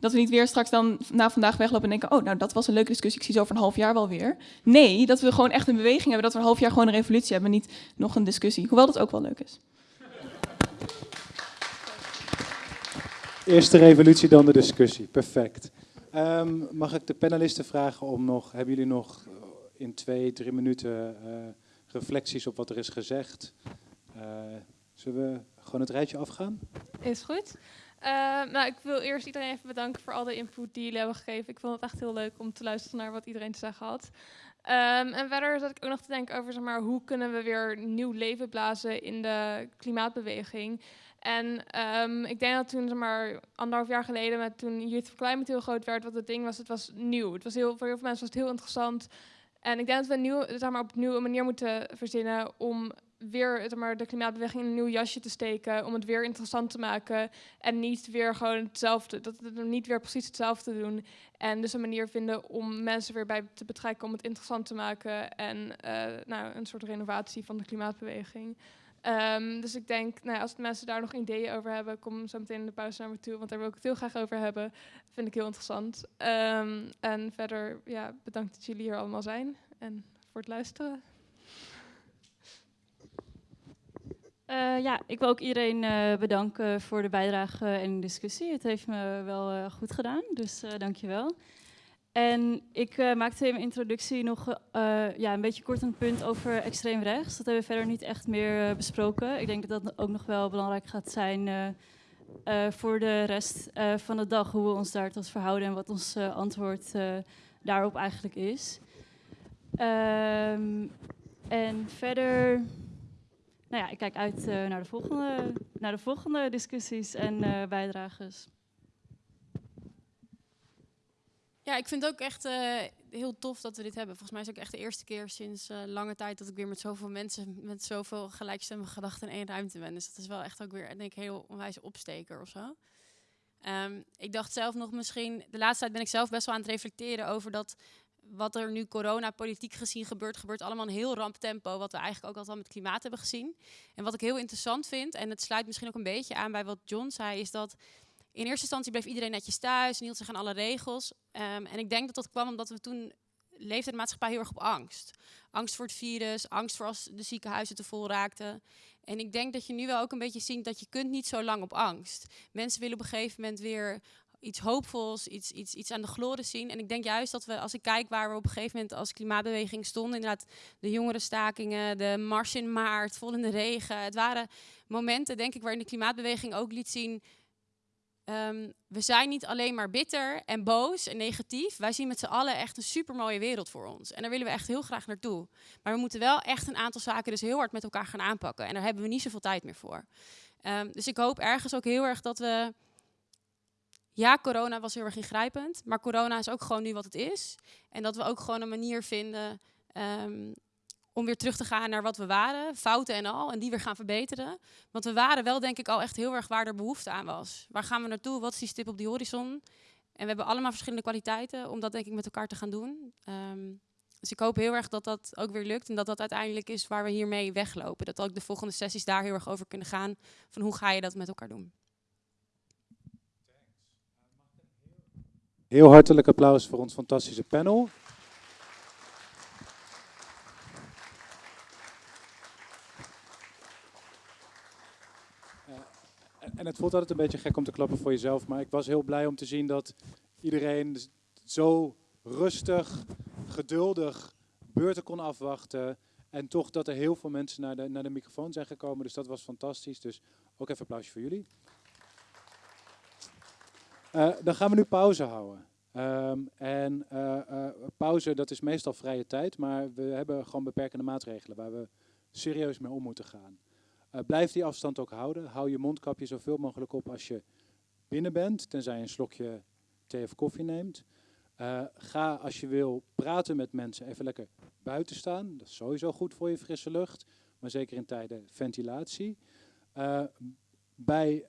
dat we niet weer straks dan na vandaag weglopen en denken... oh, nou, dat was een leuke discussie, ik zie zo over een half jaar wel weer. Nee, dat we gewoon echt een beweging hebben. Dat we een half jaar gewoon een revolutie hebben, niet nog een discussie. Hoewel dat ook wel leuk is. Eerst de revolutie, dan de discussie. Perfect. Um, mag ik de panelisten vragen om nog, hebben jullie nog in twee, drie minuten uh, reflecties op wat er is gezegd? Uh, zullen we gewoon het rijtje afgaan? Is goed. Uh, nou, ik wil eerst iedereen even bedanken voor al de input die jullie hebben gegeven. Ik vond het echt heel leuk om te luisteren naar wat iedereen te zeggen had. Um, en verder zat ik ook nog te denken over zeg maar, hoe kunnen we weer nieuw leven blazen in de klimaatbeweging. En um, ik denk dat toen, zeg maar, anderhalf jaar geleden, met toen Youth for Climate heel groot werd, wat het ding was, het was nieuw. Het was heel, voor heel veel mensen was het heel interessant. En ik denk dat we nieuw, zeg maar, op een nieuwe manier moeten verzinnen om weer maar, de klimaatbeweging in een nieuw jasje te steken, om het weer interessant te maken en niet weer gewoon hetzelfde, dat we niet weer precies hetzelfde doen. En dus een manier vinden om mensen weer bij te betrekken om het interessant te maken en uh, nou, een soort renovatie van de klimaatbeweging. Um, dus ik denk, nou, als mensen daar nog ideeën over hebben, kom zo meteen in de pauze naar me toe, want daar wil ik het heel graag over hebben. Vind ik heel interessant. Um, en verder, ja, bedankt dat jullie hier allemaal zijn en voor het luisteren. Uh, ja, ik wil ook iedereen uh, bedanken voor de bijdrage en discussie. Het heeft me wel uh, goed gedaan, dus dank je wel. En ik maakte in mijn introductie nog ja, een beetje kort een punt over extreem rechts. Dat hebben we verder niet echt meer besproken. Ik denk dat dat ook nog wel belangrijk gaat zijn voor de rest van de dag. Hoe we ons daar tot verhouden en wat ons antwoord daarop eigenlijk is. Um, en verder, nou ja, ik kijk uit naar, de volgende, naar de volgende discussies en bijdrages. Ja, ik vind het ook echt uh, heel tof dat we dit hebben. Volgens mij is het ook echt de eerste keer sinds uh, lange tijd dat ik weer met zoveel mensen, met zoveel gelijkstemmige gedachten in één ruimte ben. Dus dat is wel echt ook weer, denk ik, heel onwijs opsteker of zo. Um, ik dacht zelf nog misschien, de laatste tijd ben ik zelf best wel aan het reflecteren over dat wat er nu corona-politiek gezien gebeurt, gebeurt allemaal een heel ramptempo, wat we eigenlijk ook altijd al met klimaat hebben gezien. En wat ik heel interessant vind, en het sluit misschien ook een beetje aan bij wat John zei, is dat in eerste instantie bleef iedereen netjes thuis hield zich aan alle regels. Um, en ik denk dat dat kwam omdat we toen leefde de maatschappij heel erg op angst. Angst voor het virus, angst voor als de ziekenhuizen te vol raakten. En ik denk dat je nu wel ook een beetje ziet dat je kunt niet zo lang op angst. Mensen willen op een gegeven moment weer iets hoopvols, iets, iets, iets aan de gloren zien. En ik denk juist dat we, als ik kijk waar we op een gegeven moment als klimaatbeweging stonden, inderdaad de jongerenstakingen, de mars in maart, vol in de regen. Het waren momenten, denk ik, waarin de klimaatbeweging ook liet zien, ehm, we zijn niet alleen maar bitter en boos en negatief. Wij zien met z'n allen echt een supermooie wereld voor ons. En daar willen we echt heel graag naartoe. Maar we moeten wel echt een aantal zaken dus heel hard met elkaar gaan aanpakken. En daar hebben we niet zoveel tijd meer voor. Ehm, dus ik hoop ergens ook heel erg dat we ja, corona was heel erg ingrijpend, maar corona is ook gewoon nu wat het is. En dat we ook gewoon een manier vinden ehm, om weer terug te gaan naar wat we waren, fouten en al, en die weer gaan verbeteren. Want we waren wel denk ik al echt heel erg waar er behoefte aan was. Waar gaan we naartoe? Wat is die stip op die horizon? En we hebben allemaal verschillende kwaliteiten om dat denk ik met elkaar te gaan doen. Ehm, dus ik hoop heel erg dat dat ook weer lukt en dat dat uiteindelijk is waar we hiermee weglopen. Dat ook de volgende sessies daar heel erg over kunnen gaan van hoe ga je dat met elkaar doen. Heel hartelijk applaus voor ons fantastische panel. Eh, en het voelt altijd een beetje gek om te klappen voor jezelf, maar ik was heel blij om te zien dat iedereen zo rustig, geduldig beurten kon afwachten. En toch dat er heel veel mensen naar de, naar de microfoon zijn gekomen. Dus dat was fantastisch. Dus ook even applausje voor jullie. Uh, dan gaan we nu pauze houden. Um, en uh, uh, pauze, dat is meestal vrije tijd, maar we hebben gewoon beperkende maatregelen waar we serieus mee om moeten gaan. Blijf die afstand ook houden. Hou je mondkapje zoveel mogelijk op als je binnen bent, tenzij je een slokje thee of koffie neemt. ga als je wil praten met mensen even lekker buiten staan. Dat is sowieso goed voor je frisse lucht, maar zeker in tijden ventilatie. Bij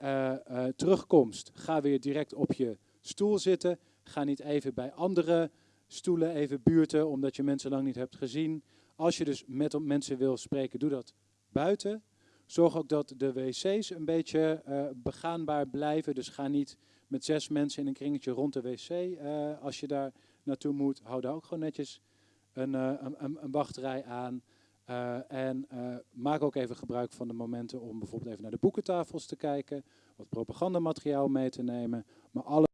terugkomst ga weer direct op je stoel zitten. Ga niet even bij andere stoelen even buurten, omdat je mensen lang niet hebt gezien. Als je dus met mensen wil spreken, doe dat buiten. Zorg ook dat de wc's een beetje uh, begaanbaar blijven. Dus ga niet met zes mensen in een kringetje rond de wc. Als je daar naartoe moet, hou daar ook gewoon netjes een, uh, een, een wachtrij aan. En maak ook even gebruik van de momenten om bijvoorbeeld even naar de boekentafels te kijken. Wat propagandamateriaal mee te nemen. Maar alle